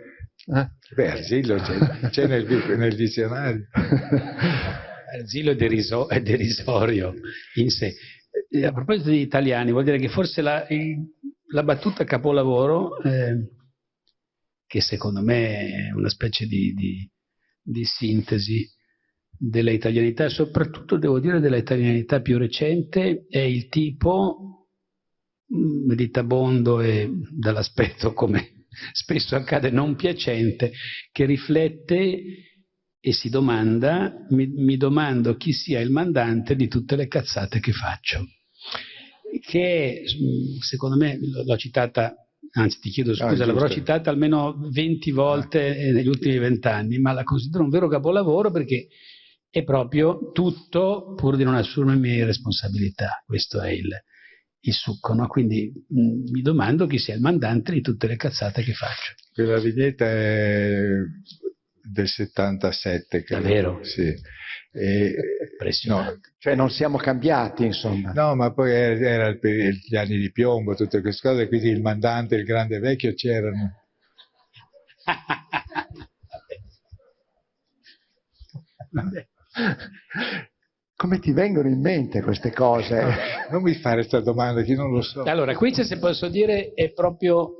Eh? Beh, Arzillo c'è, nel, nel, dizionario. Arzillo è, deriso, è, derisorio in sé. Eh, a proposito di italiani, vuol dire che forse la, la battuta capolavoro, eh, che secondo me è una specie di, di, di sintesi della italianità, soprattutto devo dire della italianità più recente, è il tipo meditabondo e dall'aspetto come spesso accade non piacente, che riflette e si domanda, mi, mi domando chi sia il mandante di tutte le cazzate che faccio. Che secondo me, l'ho citata anzi ti chiedo scusa, ah, l'avrò citata almeno 20 volte ah. negli ultimi vent'anni, ma la considero un vero capolavoro perché è proprio tutto pur di non assumermi responsabilità. Questo è il, il succo, no? Quindi mh, mm, mi domando chi sia il mandante di tutte le cazzate che faccio. Quella vignetta è del 77, credo. Davvero? Sì. E, no, cioè non siamo cambiati, insomma. No, ma poi era, era gli anni di piombo, tutte queste cose, quindi il mandante e il grande vecchio c'erano. Vabbè. Come ti vengono in mente queste cose? Non mi fare questa domanda, che non lo so. Allora, qui se posso dire è proprio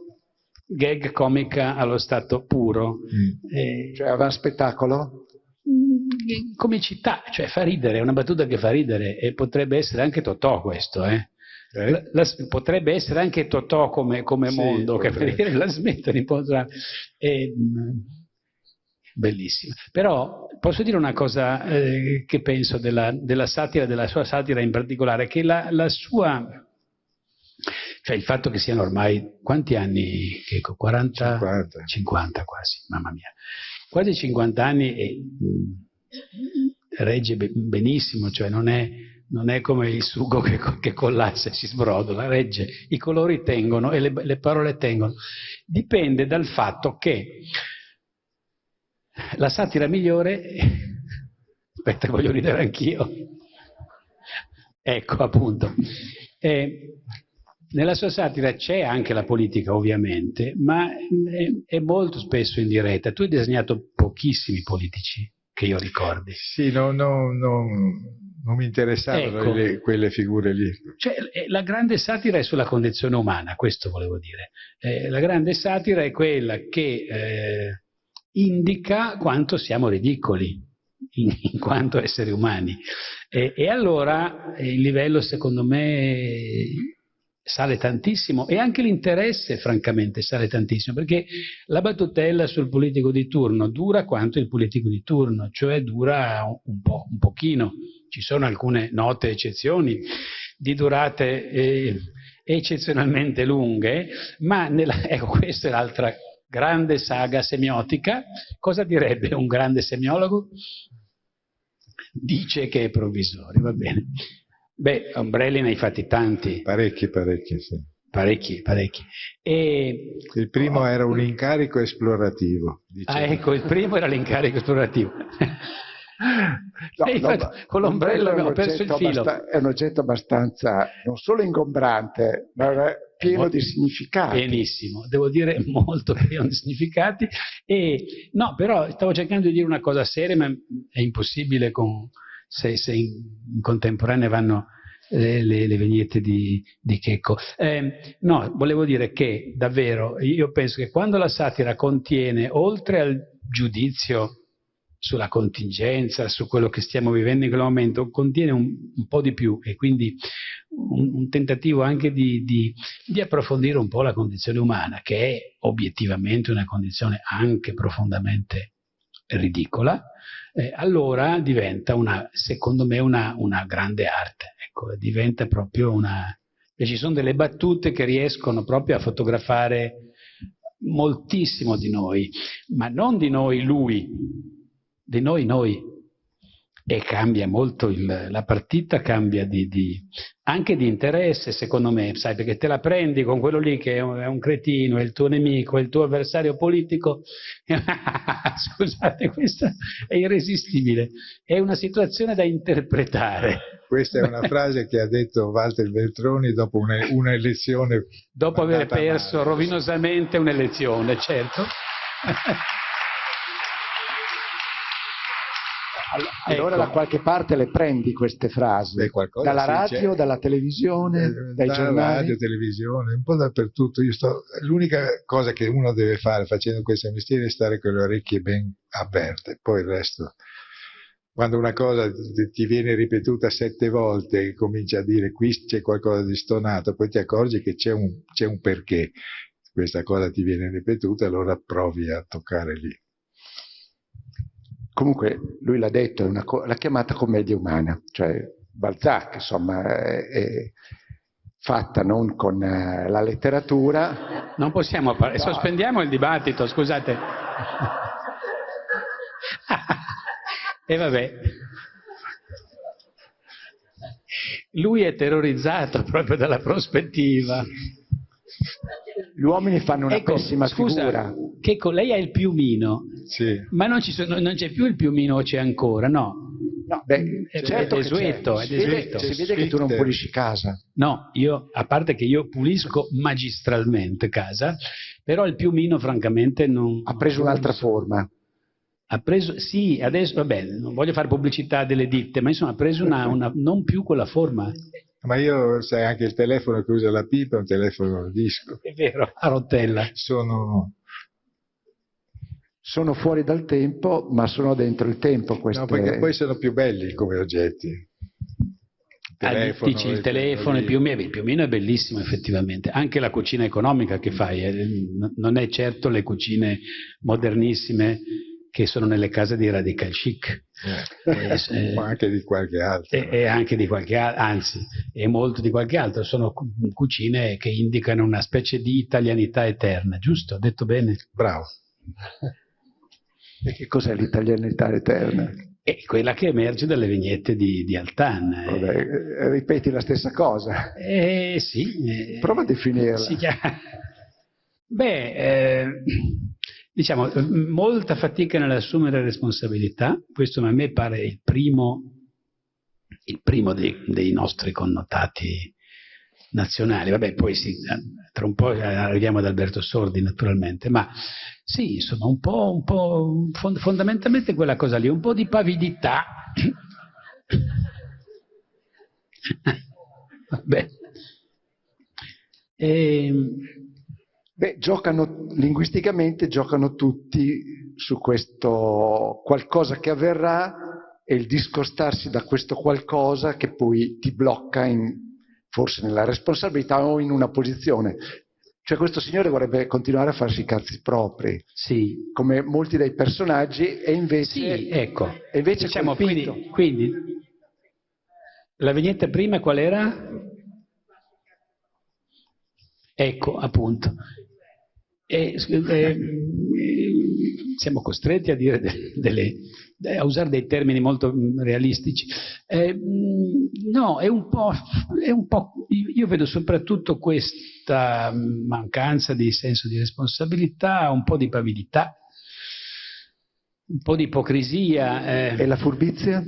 gag comica allo stato puro. Mm. Eh, cioè aveva spettacolo? Mm, comicità, cioè fa ridere, è una battuta che fa ridere e potrebbe essere anche Totò questo, eh? Eh? La, la, potrebbe essere anche Totò come, come sì, mondo, che per dire la smettere di potrà. E, bellissima. Però posso dire una cosa eh, che penso della, della, satira, della sua satira in particolare, che la, la, sua, cioè il fatto che siano ormai, quanti anni? 40? 50. 50 quasi, mamma mia. Quasi 50 anni e mh, regge benissimo, cioè non è non è come il sugo che, che collassa e si sbrodola, regge, i colori tengono e le, le parole tengono. Dipende dal fatto che la satira migliore, aspetta voglio ridere anch'io, ecco appunto, eh, nella sua satira c'è anche la politica ovviamente, ma è, è molto spesso in diretta. Tu hai disegnato pochissimi politici che io ricordi. Sì, no, no, no, non mi interessavano ecco. le, quelle figure lì. Cioè, eh, la grande satira è sulla condizione umana, questo volevo dire. Eh, la grande satira è quella che eh, indica quanto siamo ridicoli in, in quanto esseri umani. E, e allora il livello, secondo me, sale tantissimo e anche l'interesse francamente sale tantissimo perché la battutella sul politico di turno dura quanto il politico di turno, cioè dura un, po', un pochino, ci sono alcune note eccezioni di durate eh, eccezionalmente lunghe, ma nella, ecco questa è l'altra grande saga semiotica, cosa direbbe un grande semiologo? Dice che è provvisorio, va bene. Beh, ombrelli ne hai fatti tanti. Parecchi, parecchi, sì. Parecchi, parecchi. E... Il primo oh, era un incarico esplorativo. Diciamo. Ah, ecco, il primo era l'incarico esplorativo. No, no, con l'ombrello abbiamo perso il filo. È un oggetto abbastanza, non solo ingombrante, ma pieno molto, di significati. Pienissimo, devo dire molto pieno di significati. E, no, però stavo cercando di dire una cosa seria, ma è impossibile con, se, se in, contemporanea vanno le, le, le vignette di, di Checco. Eh, no, volevo dire che davvero io penso che quando la satira contiene, oltre al giudizio sulla contingenza, su quello che stiamo vivendo in quel momento, contiene un, un po' di più e quindi un, un tentativo anche di, di, di, approfondire un po' la condizione umana, che è obiettivamente una condizione anche profondamente ridicola, eh, allora diventa una, secondo me una, una grande arte, ecco, diventa proprio una... E ci sono delle battute che riescono proprio a fotografare moltissimo di noi, ma non di noi lui, di noi noi, e cambia molto il, la partita, cambia di, di, anche di interesse secondo me, sai, perché te la prendi con quello lì che è un, è un cretino, è il tuo nemico, è il tuo avversario politico, scusate, questa è irresistibile, è una situazione da interpretare. Questa è una frase che ha detto Walter Veltroni dopo un'elezione. Dopo aver perso male. rovinosamente un'elezione, certo. Allora ecco. da qualche parte le prendi queste frasi? Dalla radio, dalla televisione, eh, dai da giornali? radio, televisione, un po' dappertutto. L'unica cosa che uno deve fare facendo questo mestiere è stare con le orecchie ben aperte, poi il resto quando una cosa ti viene ripetuta sette volte e cominci a dire qui c'è qualcosa di stonato, poi ti accorgi che c'è un, un, perché questa cosa ti viene ripetuta, allora provi a toccare lì. Comunque lui l'ha detto, l'ha chiamata commedia umana, cioè Balzac insomma è, è fatta non con uh, la letteratura. Non possiamo parlare, no. sospendiamo il dibattito, scusate. e vabbè. Lui è terrorizzato proprio dalla prospettiva. Gli uomini fanno una ecco, pessima scusa, figura. Checco, lei ha il piumino, sì. ma non, sono, non, c'è più il piumino o c'è ancora, no? No, beh, è, certo è desueto, è desueto. Si, vede, che tu non pulisci casa. No, io, a parte che io pulisco magistralmente casa, però il piumino francamente non... Ha preso un'altra forma. Ha preso, sì, adesso, vabbè, non voglio fare pubblicità delle ditte, ma insomma ha preso una, una non più quella forma. Ma io, sai, anche il telefono che usa la pipa è un telefono a disco. È vero, a rotella. Sono... Sono fuori dal tempo, ma sono dentro il tempo. Queste... No, perché poi sono più belli come oggetti. Il ah, telefono, ah, dici il telefono, il piumino, il piumino è bellissimo effettivamente, anche la cucina economica che fai, eh, non è certo le cucine modernissime che sono nelle case di radical chic. Eh, eh, eh, ma anche di qualche altro. E, e, anche di qualche altro, anzi, e molto di qualche altro. Sono cucine che indicano una specie di italianità eterna, giusto? Ho detto bene? Bravo. E che cos'è l'italianità eterna? è quella che emerge dalle vignette di, di Altan. Vabbè, eh, ripeti la stessa cosa. Eh, sì. Eh, Prova a definirla. Si chiama... Beh, eh, diciamo, molta fatica nell'assumere responsabilità, questo a me pare il primo, il primo dei, dei nostri connotati nazionali. Vabbè, poi sì, tra un po' arriviamo ad Alberto Sordi naturalmente, ma sì, insomma, un po', un po' fondamentalmente quella cosa lì, un po' di pavidità. Vabbè. E... Beh, giocano, linguisticamente giocano tutti su questo qualcosa che avverrà e il discostarsi da questo qualcosa che poi ti blocca in, forse nella responsabilità o in una posizione. Cioè questo signore vorrebbe continuare a farsi i cazzi propri, sì. come molti dei personaggi, e invece... Sì, ecco. E invece diciamo, quindi, quindi, la vignetta prima qual era? Ecco, appunto. E, eh, siamo costretti a, dire delle, a, usare dei termini molto mm, realistici. Eh, mm, no, è un, è un, po', Io vedo soprattutto questa mancanza di senso di responsabilità, un po' di pavidità, un po' di ipocrisia. Eh. E la furbizia?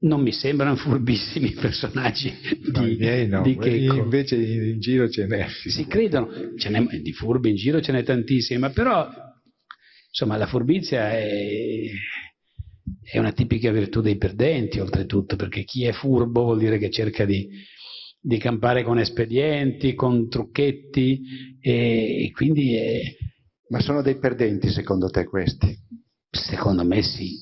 Non mi sembrano furbissimi i personaggi no, di, miei no. di Checco. Invece in, giro ce n'è. Si credono, ce n'è, di furbi in giro ce n'è tantissimi, ma però insomma la furbizia è, è, una tipica virtù dei perdenti oltretutto, perché chi è furbo vuol dire che cerca di, di campare con espedienti, con trucchetti e, e quindi è... Ma sono dei perdenti secondo te questi? Secondo me sì.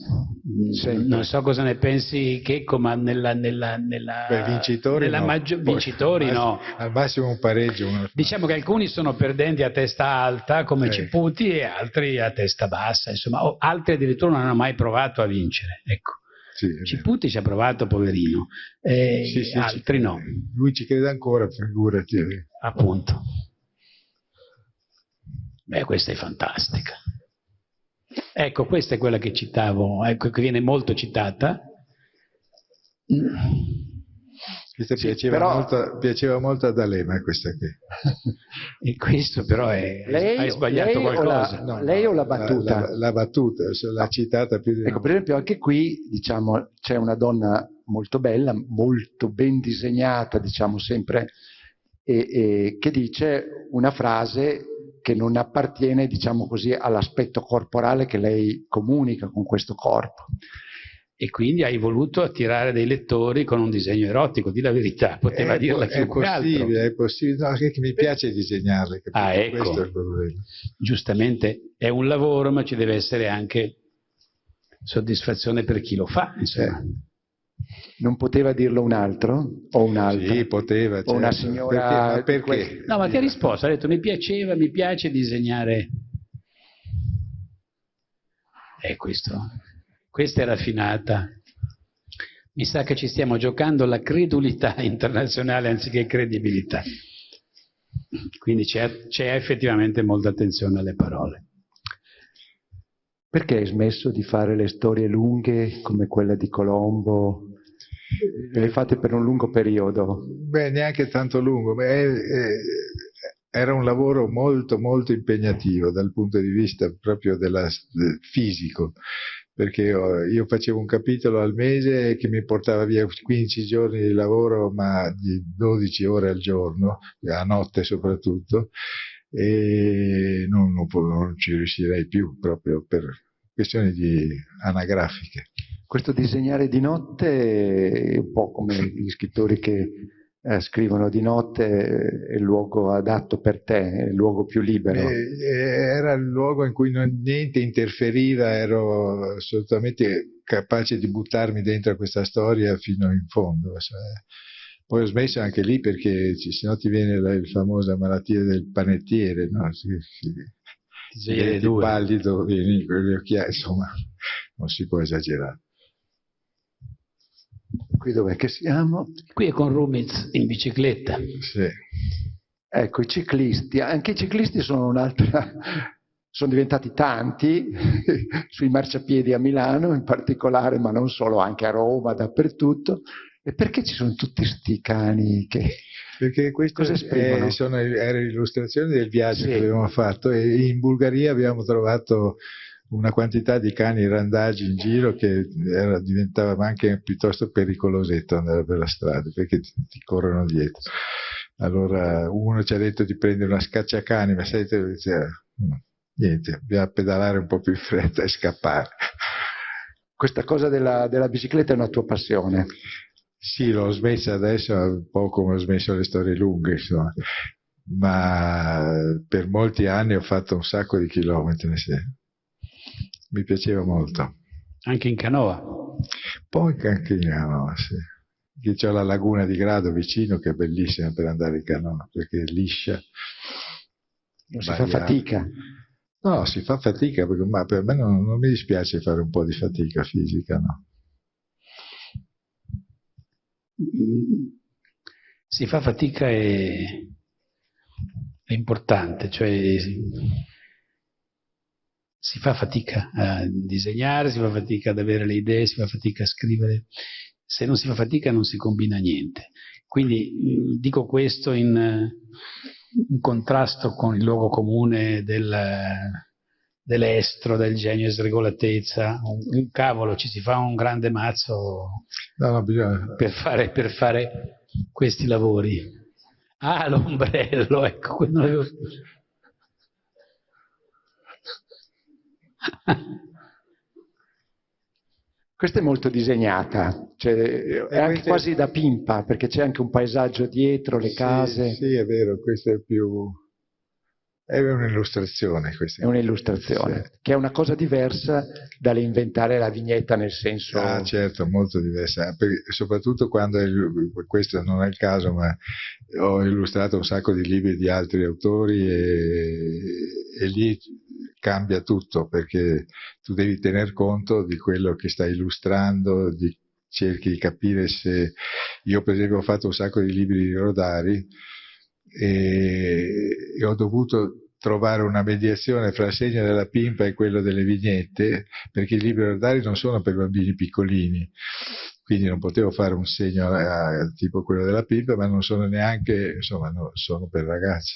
Sempre. Non so cosa ne pensi Checco, ma nella, nella, nella, Beh, vincitori, nella no. Maggio, vincitori al no. Al massimo un pareggio. Diciamo che alcuni sono perdenti a testa alta, come eh. Ciputi, e altri a testa bassa. Insomma, o altri addirittura non hanno mai provato a vincere. Ecco. Sì, Ciputi ci ha provato, poverino, eh, sì, sì, altri no. Lui ci crede ancora, figurati. Appunto. Beh, questa è fantastica. Ecco, questa è quella che citavo, ecco, che viene molto citata. Questa sì, piaceva, però... molto, piaceva molto ad Alema, questa qui. e questo però è... Lei, hai sbagliato lei qualcosa. O la, no, lei o la battuta? La, la, la battuta, l'ha citata più di Ecco, per esempio anche qui, diciamo, c'è una donna molto bella, molto ben disegnata, diciamo sempre, e, e, che dice una frase che non appartiene, diciamo così, all'aspetto corporale che lei comunica con questo corpo. E quindi hai voluto attirare dei lettori con un disegno erotico, di la verità, poteva è, dirla è possibile, È possibile, no, che mi piace disegnarle. Ah, ecco. Questo è il problema. Giustamente è un lavoro, ma ci deve essere anche soddisfazione per chi lo fa, insomma. Eh. Non poteva dirlo un altro? O un'altra? Sì, poteva. Certo. O una certo. signora... Perché? perché? No, ma che risposta? Ha detto mi piaceva, mi piace disegnare... È questo. Questa è raffinata. Mi sa che ci stiamo giocando la credulità internazionale anziché credibilità. Quindi c'è effettivamente molta attenzione alle parole. Perché hai smesso di fare le storie lunghe come quella di Colombo? Le fate per un lungo periodo? Beh, neanche tanto lungo. Beh, eh, era un lavoro molto, molto impegnativo dal punto di vista proprio della, del fisico, perché io, io facevo un capitolo al mese che mi portava via 15 giorni di lavoro, ma di 12 ore al giorno, a notte soprattutto, e non, non, non ci riuscirei più proprio per questioni anagrafiche. Questo disegnare di notte è un po' come gli scrittori che eh, scrivono di notte è il luogo adatto per te, è il luogo più libero. Eh, era il luogo in cui non, niente interferiva, ero assolutamente capace di buttarmi dentro a questa storia fino in fondo. Cioè, poi ho smesso anche lì perché se no ti viene la, la famosa malattia del panettiere, no? Si, si, ti vieni pallido, vieni con gli occhiali, insomma, non si può esagerare. Qui dov'è che siamo? Qui è con Rumiz in bicicletta. Sì. Ecco, i ciclisti, anche i ciclisti sono un'altra sono diventati tanti sui marciapiedi a Milano in particolare, ma non solo, anche a Roma, dappertutto. E perché ci sono tutti questi cani che... Perché queste sono, erano illustrazioni del viaggio sì. che abbiamo fatto e in Bulgaria abbiamo trovato una quantità di cani randagi in giro che era, diventava anche piuttosto pericolosetto andare per la strada perché ti, ti corrono dietro. Allora uno ci ha detto di prendere una scacciacani, ma sai, cioè, niente, bisogna pedalare un po' più in fretta e scappare. Questa cosa della, della bicicletta è una tua passione? Sì, l'ho smessa adesso, un po' come ho smesso le storie lunghe, insomma. ma per molti anni ho fatto un sacco di chilometri. Sì. Mi piaceva molto. Anche in canoa? Poi anche in canoa, sì. Che c'è la laguna di Grado vicino che è bellissima per andare in canoa, perché è liscia. Non si fa fatica. No, si fa fatica, perché, ma per me non, non, mi dispiace fare un po' di fatica fisica, no. Si fa fatica e è importante, cioè si fa fatica a disegnare, si fa fatica ad avere le idee, si fa fatica a scrivere. Se non si fa fatica non si combina niente. Quindi dico questo in, in contrasto con il luogo comune del, dell'estro, del genio e sregolatezza. Un, un, cavolo, ci si fa un grande mazzo no, no, bisogna... per, fare, per, fare, questi lavori. Ah, l'ombrello, ecco, quello avevo... Questa è molto disegnata, cioè, è anche quasi da pimpa, perché c'è anche un paesaggio dietro, le case. Sì, è vero, questa è più... È un'illustrazione. È un'illustrazione, sì. che è una cosa diversa dall'inventare la vignetta nel senso... Ah, certo, molto diversa, soprattutto quando, è, questo non è il caso, ma ho illustrato un sacco di libri di altri autori e, e lì cambia tutto perché tu devi tener conto di quello che stai illustrando, di, cerchi di capire se... Io per esempio ho fatto un sacco di libri di Rodari e, e ho dovuto trovare una mediazione fra il segno della pimpa e quello delle vignette, perché i libri Rodari non sono per bambini piccolini, quindi non potevo fare un segno a, a, tipo quello della pimpa, ma non sono neanche, insomma, no, sono per ragazzi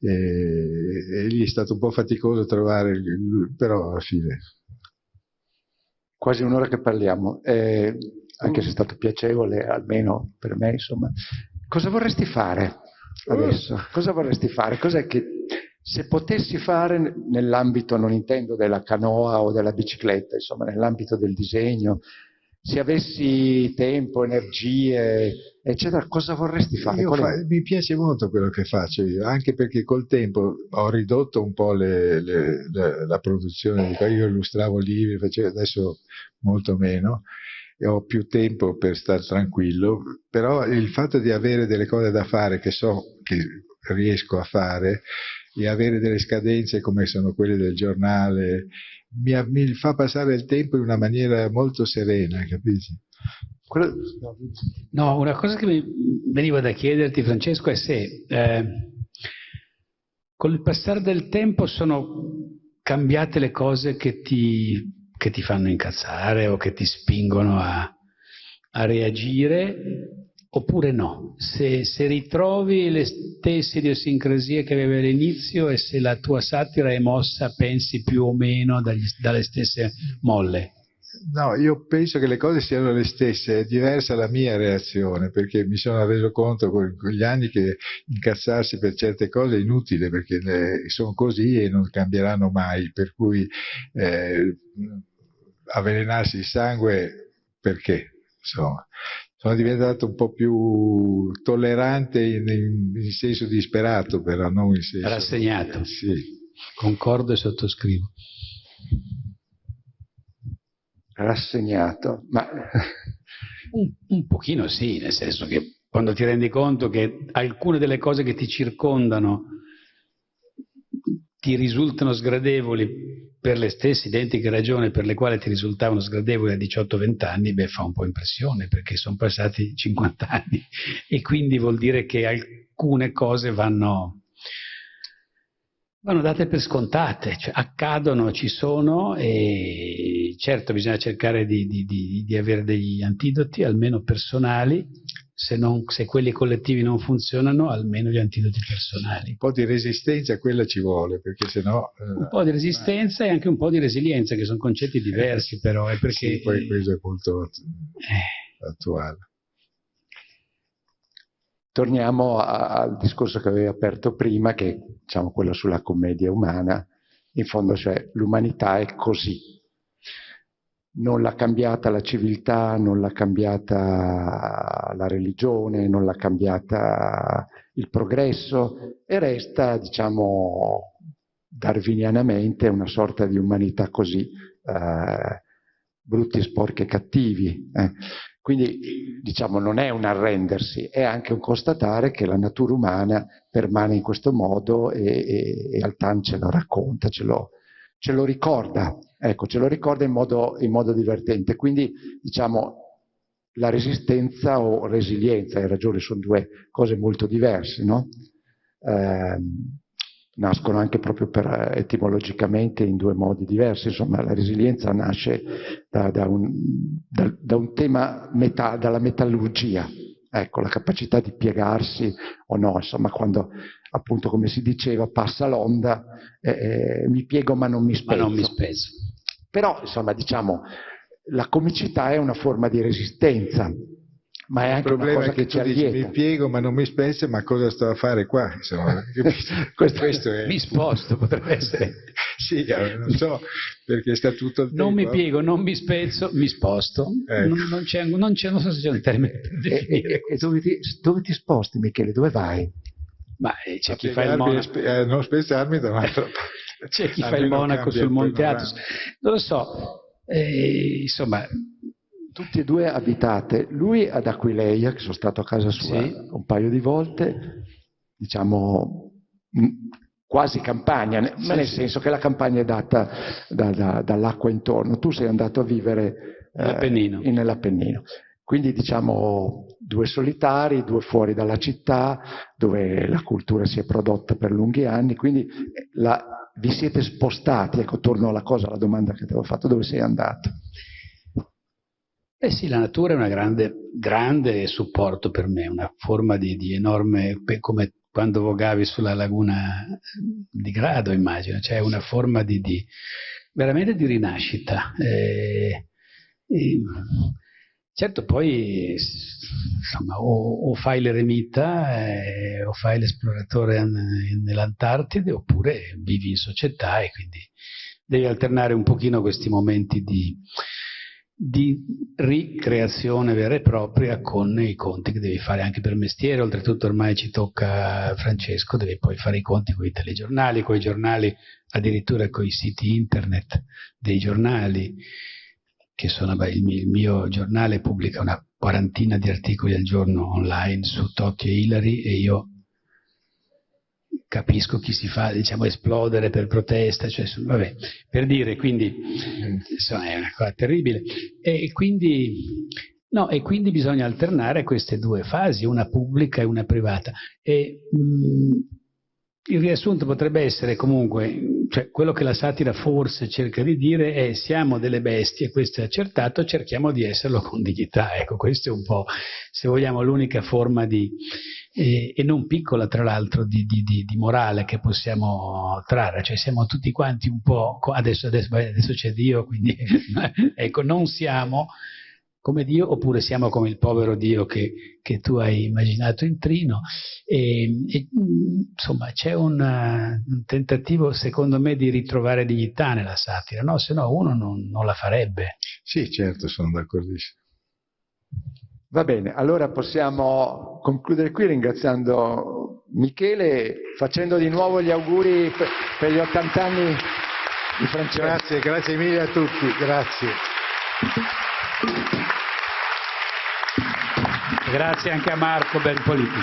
e, e lì è stato un po' faticoso trovare, il, però alla fine. Quasi un'ora che parliamo, eh, anche se è stato piacevole, almeno per me, insomma. Cosa vorresti fare adesso? Cosa vorresti fare? Cos'è che se potessi fare nell'ambito, non intendo della canoa o della bicicletta, insomma, nell'ambito del disegno, se avessi tempo, energie, eccetera, cosa vorresti fare? Fa, mi piace molto quello che faccio io, anche perché col tempo ho ridotto un po' le, le, le, la produzione, io illustravo libri, facevo adesso molto meno, e ho più tempo per stare tranquillo, però il fatto di avere delle cose da fare che so che riesco a fare e avere delle scadenze come sono quelle del giornale mi, mi, fa passare il tempo in una maniera molto serena, capisci? Quello... No, una cosa che mi veniva da chiederti, Francesco, è se eh, con il passare del tempo sono cambiate le cose che ti, che ti fanno incazzare o che ti spingono a, a reagire oppure no, se, se, ritrovi le stesse idiosincrasie che avevi all'inizio e se la tua satira è mossa, pensi più o meno dagli, dalle stesse molle. No, io penso che le cose siano le stesse, è diversa la mia reazione perché mi sono reso conto con, gli anni che incazzarsi per certe cose è inutile perché sono così e non cambieranno mai, per cui eh, avvelenarsi il sangue perché? Insomma, sono diventato un po' più tollerante in, in, in senso disperato, però non in senso... Rassegnato. Sì. Concordo e sottoscrivo. Rassegnato, ma... Un, un pochino sì, nel senso che quando ti rendi conto che alcune delle cose che ti circondano ti risultano sgradevoli per le stesse identiche ragioni per le quali ti risultavano sgradevoli a 18-20 anni, beh, fa un po' impressione perché sono passati 50 anni. E quindi vuol dire che alcune cose vanno, vanno date per scontate, cioè accadono, ci sono e certo bisogna cercare di, di, di, di avere degli antidoti, almeno personali, se, non, se, quelli collettivi non funzionano, almeno gli antidoti personali. Un po' di resistenza quella ci vuole, perché sennò... Eh, un po' di resistenza eh. e anche un po' di resilienza, che sono concetti diversi però, è perché... Sì, poi questo è molto eh. attuale. Torniamo a, al discorso che avevi aperto prima, che è diciamo, quello sulla commedia umana. In fondo, cioè, l'umanità è così. Non l'ha cambiata la civiltà, non l'ha cambiata la religione, non l'ha cambiata il progresso e resta, diciamo, darwinianamente una sorta di umanità così, eh, brutti, sporchi e cattivi. Eh. Quindi diciamo non è un arrendersi, è anche un constatare che la natura umana permane in questo modo e, e, e Altan ce lo racconta, ce lo, ce lo ricorda, ecco, ce lo ricorda in modo, in modo divertente. Quindi diciamo la resistenza o resilienza, hai ragione, sono due cose molto diverse, no? Eh, nascono anche proprio per, etimologicamente in due modi diversi, insomma la resilienza nasce da, da, un, da, da un, tema meta, dalla metallurgia, ecco la capacità di piegarsi o no, insomma quando appunto come si diceva passa l'onda, eh, eh mi piego ma non mi spezzo. Ma non mi spezzo. Però insomma diciamo la comicità è una forma di resistenza, ma è anche il problema è che ci dici, mi piego ma non mi spezzo, ma cosa sto a fare qua? Insomma, questo, questo è... Mi sposto, potrebbe essere. sì, eh, non so, perché sta tutto il tempo. Non mi piego, non mi spezzo, mi sposto. Ecco. Non, non, c'è, non, c'è, non so se c'è un termine. E, e, e dove, ti, dove, ti, sposti, Michele? Dove vai? Ma eh, c'è a chi fa il monaco. Eh, non spezzarmi da un'altra parte. C'è chi fa il monaco sul Monte Athos. Non lo so. Eh, insomma, tutti e due abitate, lui ad Aquileia, che sono stato a casa sua sì. un paio di volte, diciamo quasi campagna, sì, ma nel sì. senso che la campagna è data da, da, dall'acqua intorno, tu sei andato a vivere eh, nell'Appennino. Quindi diciamo due solitari, due fuori dalla città, dove la cultura si è prodotta per lunghi anni, quindi la, vi siete spostati, ecco, torno alla cosa, alla domanda che ti avevo fatto, dove sei andato? Eh sì, la natura è una grande, grande supporto per me, una forma di, di enorme, come quando vogavi sulla laguna di Grado, immagino, cioè una forma di, di veramente di rinascita. Eh, eh, certo, poi insomma, o, o fai l'eremita eh, o fai l'esploratore nell'Antartide oppure vivi in società e quindi devi alternare un pochino questi momenti di di ricreazione vera e propria con i conti che devi fare anche per mestiere, oltretutto ormai ci tocca Francesco, devi poi fare i conti con i telegiornali, con i giornali, addirittura con i siti internet dei giornali, che sono, beh, il, mio, il mio giornale pubblica una quarantina di articoli al giorno online su Tokyo e Hillary e io capisco chi si fa diciamo, esplodere per protesta, cioè, vabbè, per dire, quindi insomma, è una cosa terribile. E quindi, no, e quindi bisogna alternare queste due fasi, una pubblica e una privata. E, mh, il riassunto potrebbe essere comunque, cioè quello che la satira forse cerca di dire è siamo delle bestie, questo è accertato, cerchiamo di esserlo con dignità. Ecco, questa è un po', se vogliamo, l'unica forma di, e, e non piccola tra l'altro di, di, di, di, morale che possiamo trarre, cioè siamo tutti quanti un po', adesso, adesso, adesso c'è Dio, quindi ecco, non siamo come Dio oppure siamo come il povero Dio che, che tu hai immaginato in trino e, e insomma c'è un, un, tentativo secondo me di ritrovare dignità nella satira, no? se no uno non, non la farebbe. Sì, certo, sono d'accordissimo. Va bene, allora possiamo concludere qui ringraziando Michele, facendo di nuovo gli auguri per, gli 80 anni di Francesco. Grazie, grazie mille a tutti, grazie. Grazie anche a Marco Belpoliti.